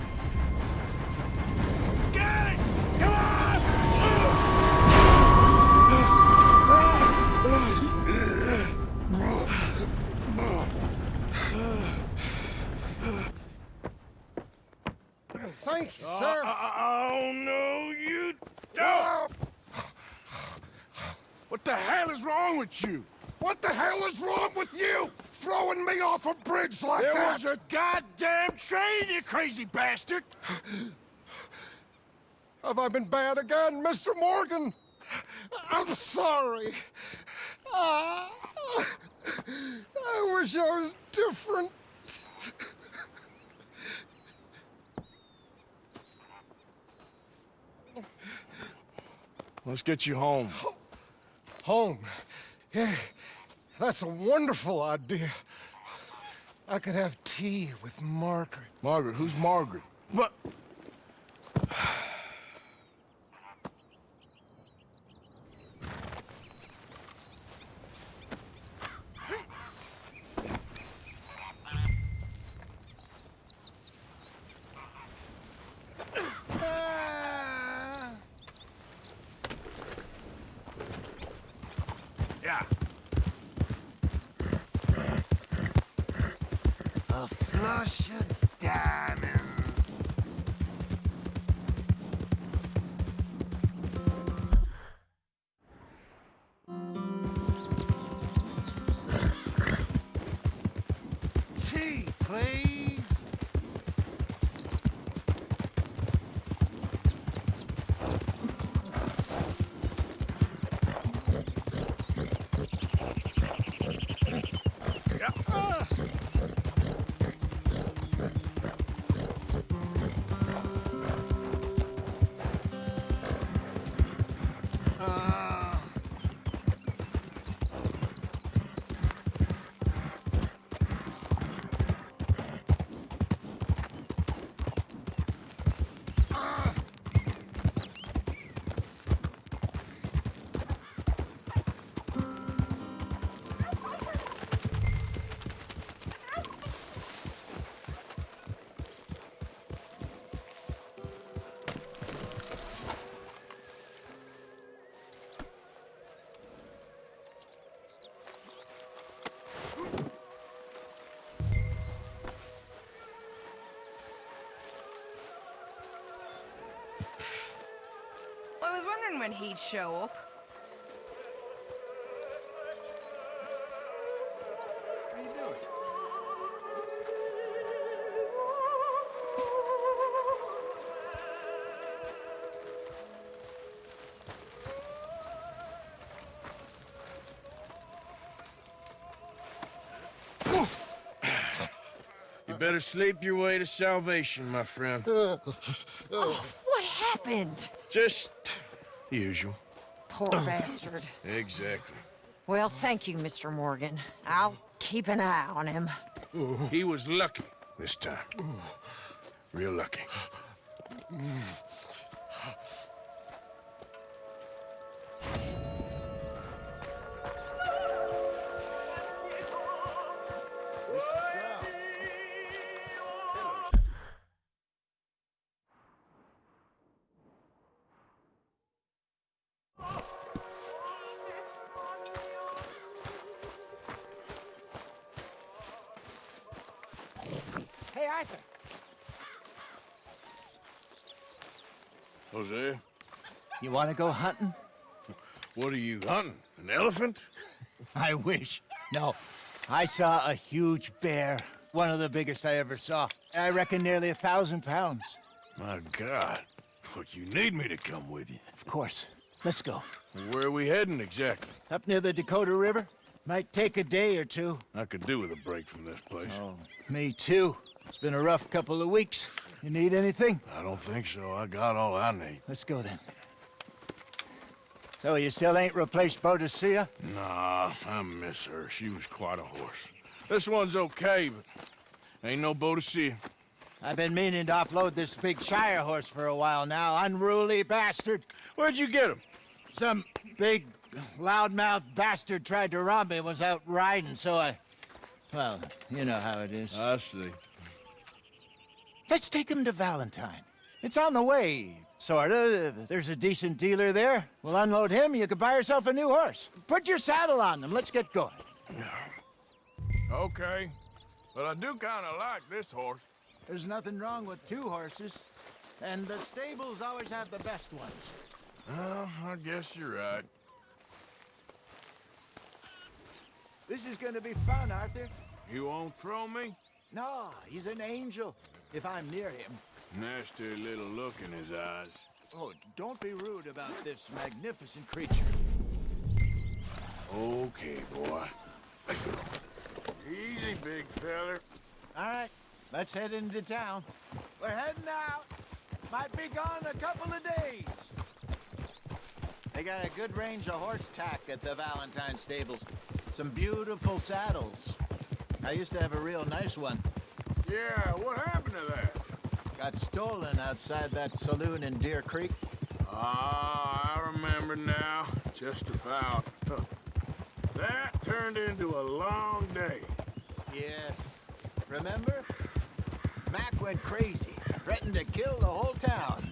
You? What the hell is wrong with you? Throwing me off a bridge like there that? was a goddamn train, you crazy bastard! Have I been bad again, Mr. Morgan? I'm sorry. Ah, I wish I was different. Let's get you home. Home. Yeah, that's a wonderful idea. I could have tea with Margaret. Margaret, who's Margaret? What? Uh... I was wondering when he'd show up. You? You better sleep your way to salvation, my friend. Oh, what happened? Just the usual. Poor bastard. Exactly. Well, thank you, Mr. Morgan. I'll keep an eye on him. He was lucky this time. Real lucky. Mm. Want to go hunting? what are you hunting? An elephant? I wish. No, I saw a huge bear. One of the biggest I ever saw. I reckon nearly a thousand pounds. My God. But you need me to come with you. Of course. Let's go. Where are we heading exactly? Up near the Dakota River. Might take a day or two. I could do with a break from this place. Oh, me too. It's been a rough couple of weeks. You need anything? I don't think so. I got all I need. Let's go then. So you still ain't replaced Boadicea? Nah, I miss her. She was quite a horse. This one's okay, but ain't no Boadicea. I've been meaning to offload this big Shire horse for a while now. Unruly bastard. Where'd you get him? Some big, loudmouth bastard tried to rob me I was out riding, so I... Well, you know how it is. I see. Let's take him to Valentine. It's on the way, sorta. There's a decent dealer there. We'll unload him, you can buy yourself a new horse. Put your saddle on them, let's get going. Okay. But I do kind of like this horse. There's nothing wrong with two horses. And the stables always have the best ones. Well, I guess you're right. This is gonna be fun, Arthur. You won't throw me? No, he's an angel, if I'm near him. Nasty little look in his eyes. Oh, don't be rude about this magnificent creature. Okay, boy. Easy, big feller. All right, let's head into town. We're heading out. Might be gone a couple of days. They got a good range of horse tack at the Valentine stables. Some beautiful saddles. I used to have a real nice one. Yeah, what happened to that? Got stolen outside that saloon in Deer Creek. Ah, I remember now. Just about. Huh. That turned into a long day. Yes. Remember? Mac went crazy, threatened to kill the whole town.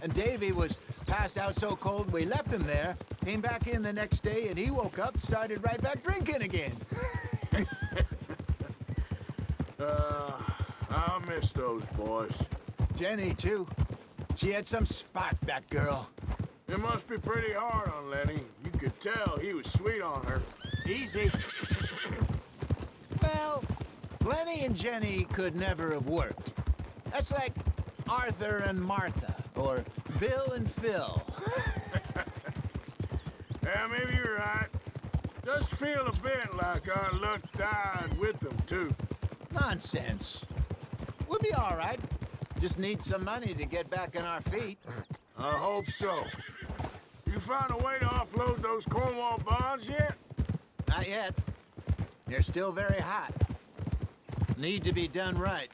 And Davy was passed out so cold we left him there, came back in the next day, and he woke up, started right back drinking again. Uh, I'll miss those boys. Jenny, too. She had some spark, that girl. It must be pretty hard on Lenny. You could tell he was sweet on her. Easy. Well, Lenny and Jenny could never have worked. That's like Arthur and Martha, or Bill and Phil. Yeah, maybe you're right. Does feel a bit like our luck died with them, too. Nonsense. We'll be all right. Just need some money to get back on our feet. I hope so. You found a way to offload those Cornwall bonds yet? Not yet. They're still very hot. Need to be done right.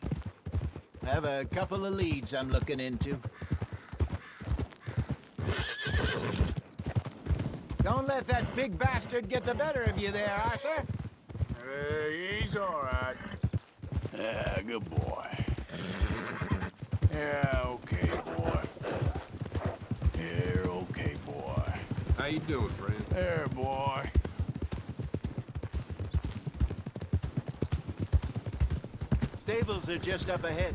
I have a couple of leads I'm looking into. Don't let that big bastard get the better of you there, Arthur. Hey, he's all right. Yeah, good boy. Yeah, okay, boy. Yeah, okay, boy. How you doing, friend? There, boy. Stables are just up ahead.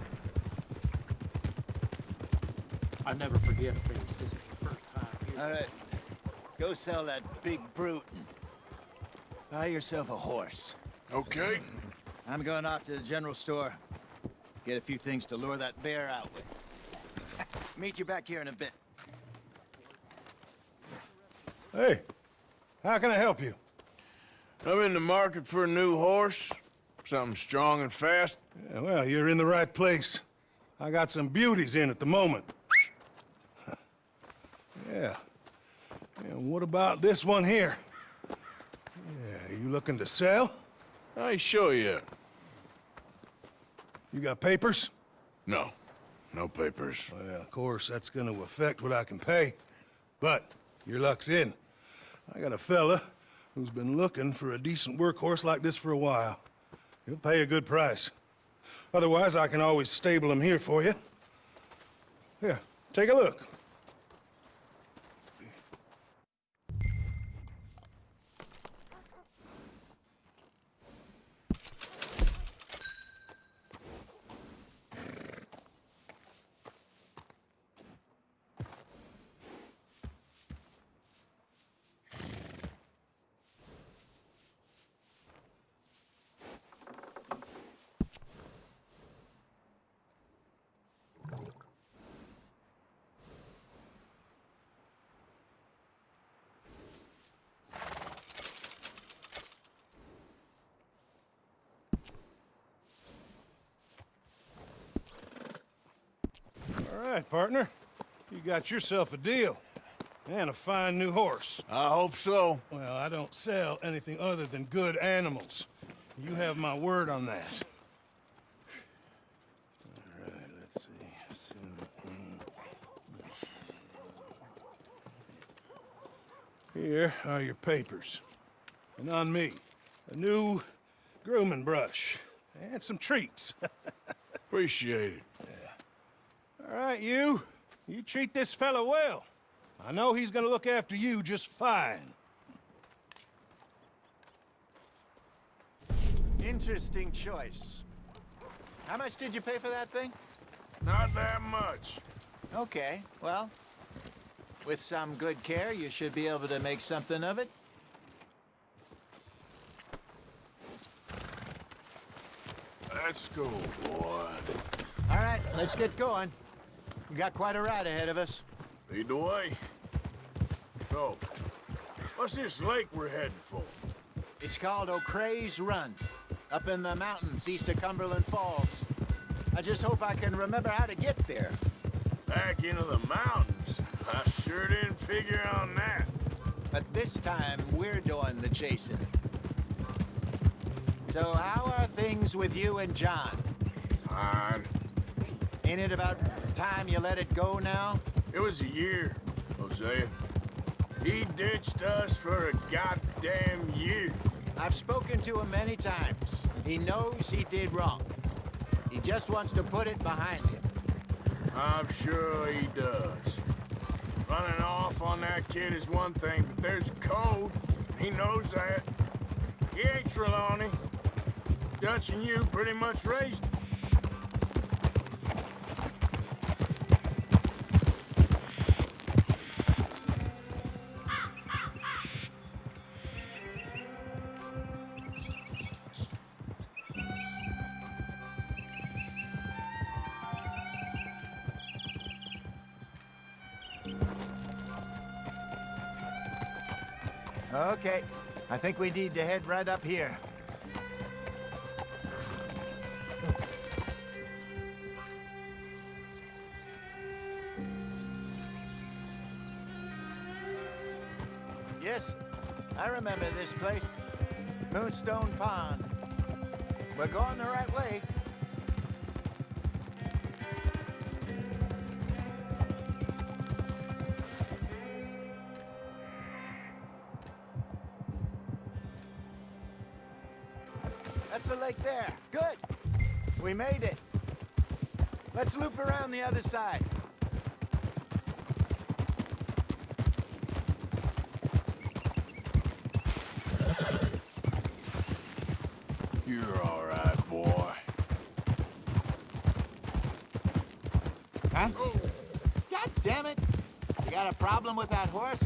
I never forget things. This is the first time here. All right. Go sell that big brute. Buy yourself a horse. Okay. I'm going off to the general store. Get a few things to lure that bear out with. Meet you back here in a bit. Hey, how can I help you? I'm in the market for a new horse. Something strong and fast. Yeah, well, you're in the right place. I got some beauties in at the moment. yeah. And what about this one here? Yeah, you looking to sell? I ain't sure yet. You got papers? No. No papers. Well, of course, that's gonna affect what I can pay. But your luck's in. I got a fella who's been looking for a decent workhorse like this for a while. He'll pay a good price. Otherwise, I can always stable him here for you. Here, take a look. All right, partner. You got yourself a deal. And a fine new horse. I hope so. Well, I don't sell anything other than good animals. You have my word on that. All right, let's see. Here are your papers. And on me, a new grooming brush and some treats. Appreciate it. All right, you. You treat this fella well. I know he's gonna look after you just fine. Interesting choice. How much did you pay for that thing? Not that much. Okay, well, with some good care, you should be able to make something of it. Let's go, boy. All right, let's get going. We got quite a ride ahead of us. Lead the way. So, what's this lake we're heading for? It's called O'Creagh's Run, up in the mountains east of Cumberland Falls. I just hope I can remember how to get there. Back into the mountains? I sure didn't figure on that. But this time, we're doing the chasing. So how are things with you and John? Fine. Ain't it about time you let it go now? It was a year, Hosea. He ditched us for a goddamn year. I've spoken to him many times. He knows he did wrong. He just wants to put it behind him. I'm sure he does. Running off on that kid is one thing, but there's code. He knows that. He ain't Trelawney. Dutch and you pretty much raised him. Think we need to head right up here. Yes, I remember this place. Moonstone Pond. We're going the right way. Let's loop around the other side. You're all right, boy. Huh? God damn it! You got a problem with that horse?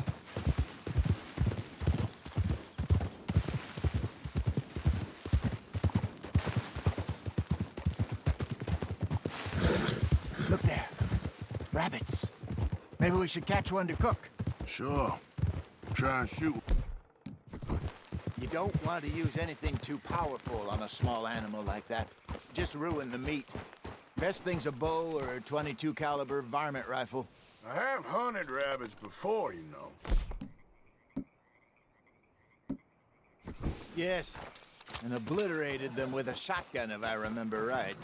Look there. Rabbits. Maybe we should catch one to cook. Sure. Try and shoot. You don't want to use anything too powerful on a small animal like that. Just ruin the meat. Best thing's a bow or a 22 caliber varmint rifle. I have hunted rabbits before, you know. Yes, and obliterated them with a shotgun, if I remember right.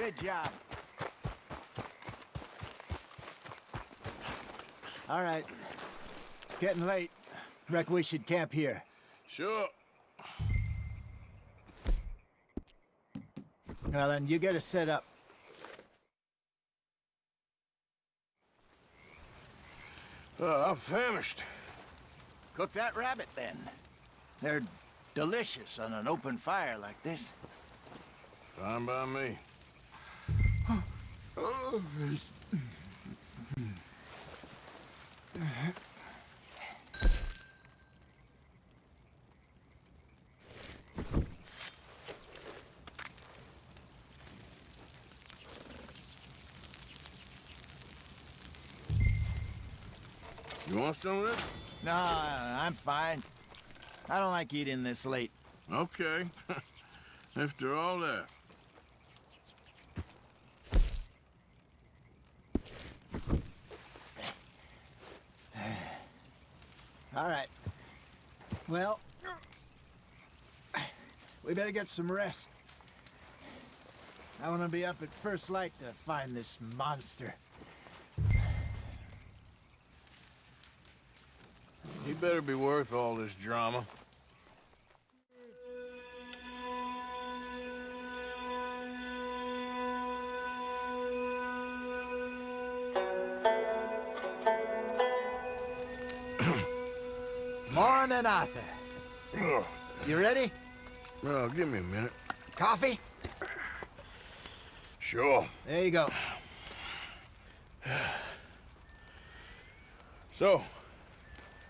Good job. All right. It's getting late. Reckon we should camp here. Sure. Well, then, you get us set up. Uh, I'm famished. Cook that rabbit, then. They're delicious on an open fire like this. Fine by me. You want some of this? No, I'm fine. I don't like eating this late. Okay. After all that. All right. Well, we better get some rest. I want to be up at first light to find this monster. He better be worth all this drama. Morning, Arthur. You ready? Well, give me a minute. Coffee? Sure. There you go. So,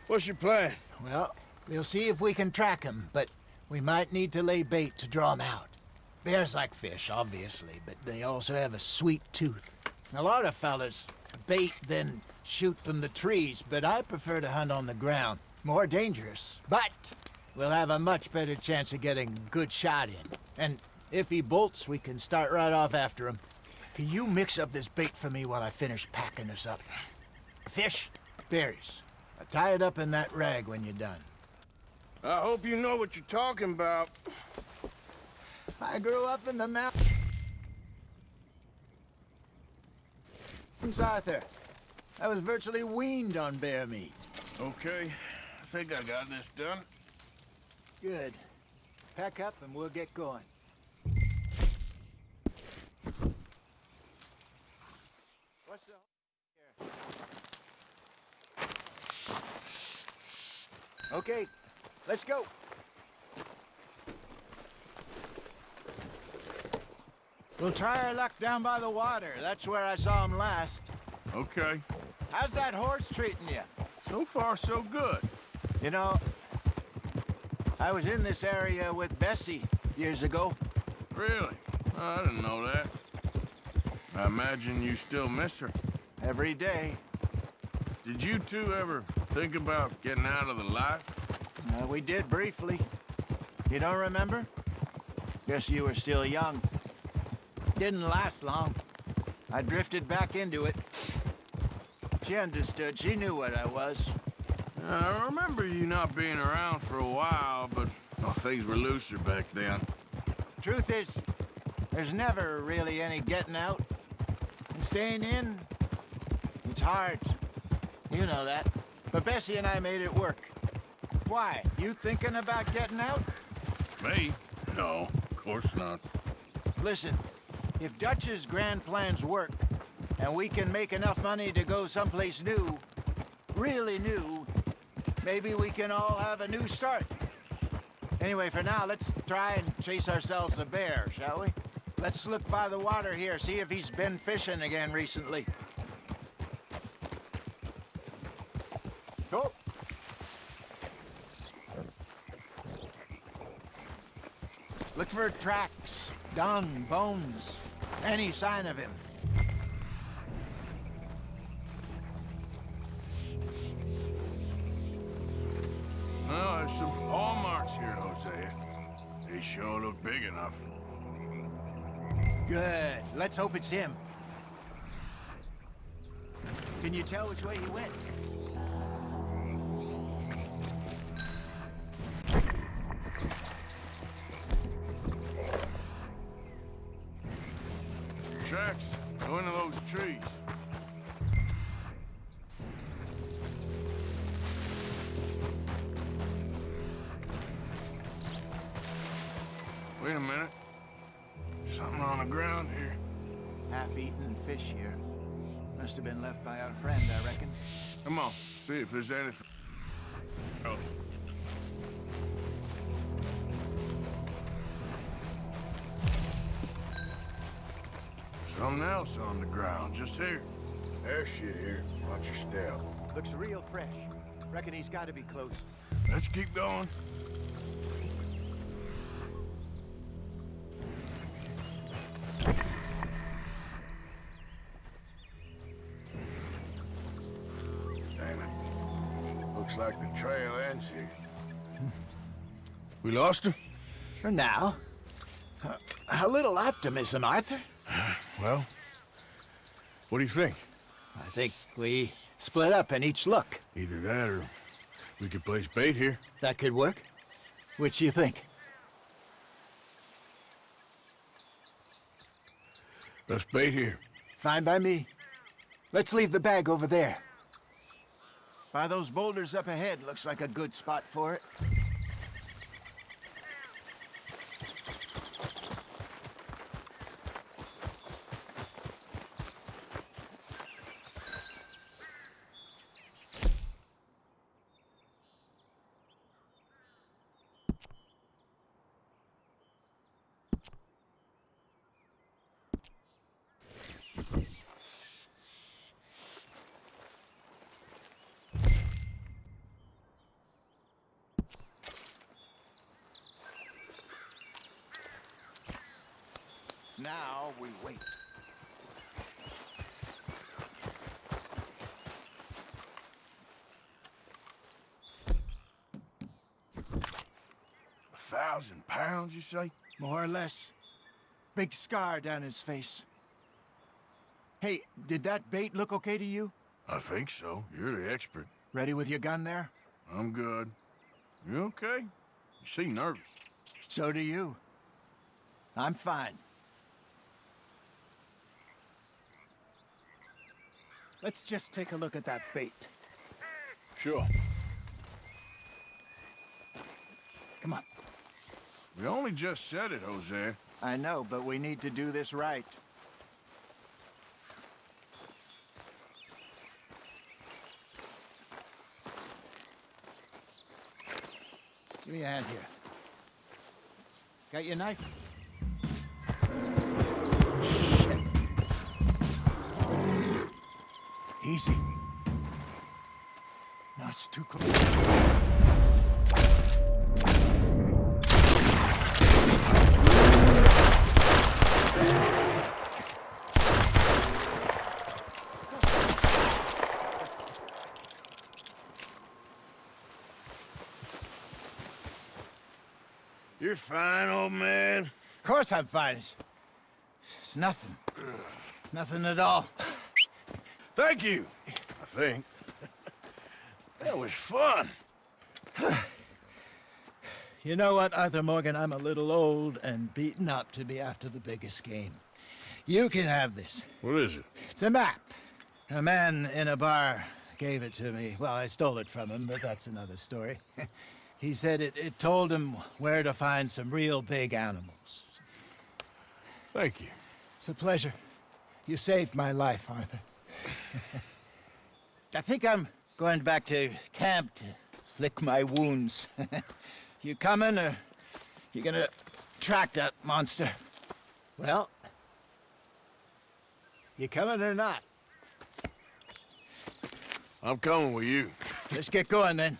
what's your plan? Well, we'll see if we can track him, but we might need to lay bait to draw him out. Bears like fish, obviously, but they also have a sweet tooth. A lot of fellas bait, then shoot from the trees, but I prefer to hunt on the ground. More dangerous, but we'll have a much better chance of getting a good shot in. And if he bolts, we can start right off after him. Can you mix up this bait for me while I finish packing this up? Fish, berries. Tie it up in that rag when you're done. I hope you know what you're talking about. I grew up in the mountains, Arthur. I was virtually weaned on bear meat. Okay, I think I got this done. Good. Pack up and we'll get going. What's the here? Okay, let's go. We'll try our luck down by the water. That's where I saw him last. Okay. How's that horse treating you? So far, so good. You know, I was in this area with Bessie years ago. Really? Oh, I didn't know that. I imagine you still miss her. Every day. Did you two ever think about getting out of the life? Uh, we did briefly. You don't remember? Guess you were still young. Didn't last long. I drifted back into it. She understood. She knew what I was. I remember you not being around for a while, but well, things were looser back then. Truth is, there's never really any getting out. And staying in, it's hard. You know that. But Bessie and I made it work. Why? You thinking about getting out? Me? No, of course not. Listen, if Dutch's grand plans work, and we can make enough money to go someplace new, really new, maybe we can all have a new start. Anyway, for now, let's try and chase ourselves a bear, shall we? Let's look by the water here, see if he's been fishing again recently. Go. Look for tracks, dung, bones, any sign of him. It's him. Can you tell which way he went? tracks. Go into those trees. Wait a minute. Fish here. Must have been left by our friend, I reckon. Come on, see if there's anything else. Something else on the ground, just here. There's shit here. Watch your step. Looks real fresh. Reckon he's got to be close. Let's keep going. Trail ends here. We lost him? For now. Uh, a little optimism, Arthur. Well, what do you think? I think we split up and each look. Either that or we could place bait here. That could work. Which do you think? Let's bait here. Fine by me. Let's leave the bag over there. By those boulders up ahead, looks like a good spot for it. Now we wait. A thousand pounds, you say? More or less. Big scar down his face. Hey, did that bait look okay to you? I think so. You're the expert. Ready with your gun there? I'm good. You okay? You seem nervous. So do you. I'm fine. Let's just take a look at that bait. Sure. Come on. We only just said it, Hosea. I know, but we need to do this right. Give me a hand here. Got your knife? Shit. Easy. You're fine, old man. Of course I'm fine. It's, it's nothing. Nothing at all. Thank you, I think. that was fun. You know what, Arthur Morgan? I'm a little old and beaten up to be after the biggest game. You can have this. What is it? It's a map. A man in a bar gave it to me. Well, I stole it from him, but that's another story. he said it, it told him where to find some real big animals. Thank you. It's a pleasure. You saved my life, Arthur. I think I'm going back to camp to lick my wounds. you coming, or you gonna track that monster? Well, you coming or not? I'm coming with you. Let's get going then.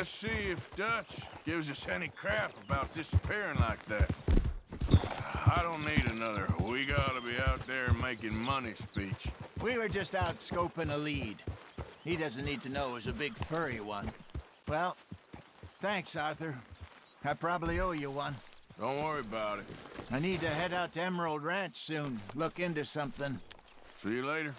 Let's see if Dutch gives us any crap about disappearing like that. I don't need another we gotta be out there making money speech. We were just out scoping a lead. He doesn't need to know it was a big furry one. Well, thanks, Arthur. I probably owe you one. Don't worry about it. I need to head out to Emerald Ranch soon. Look into something. See you later.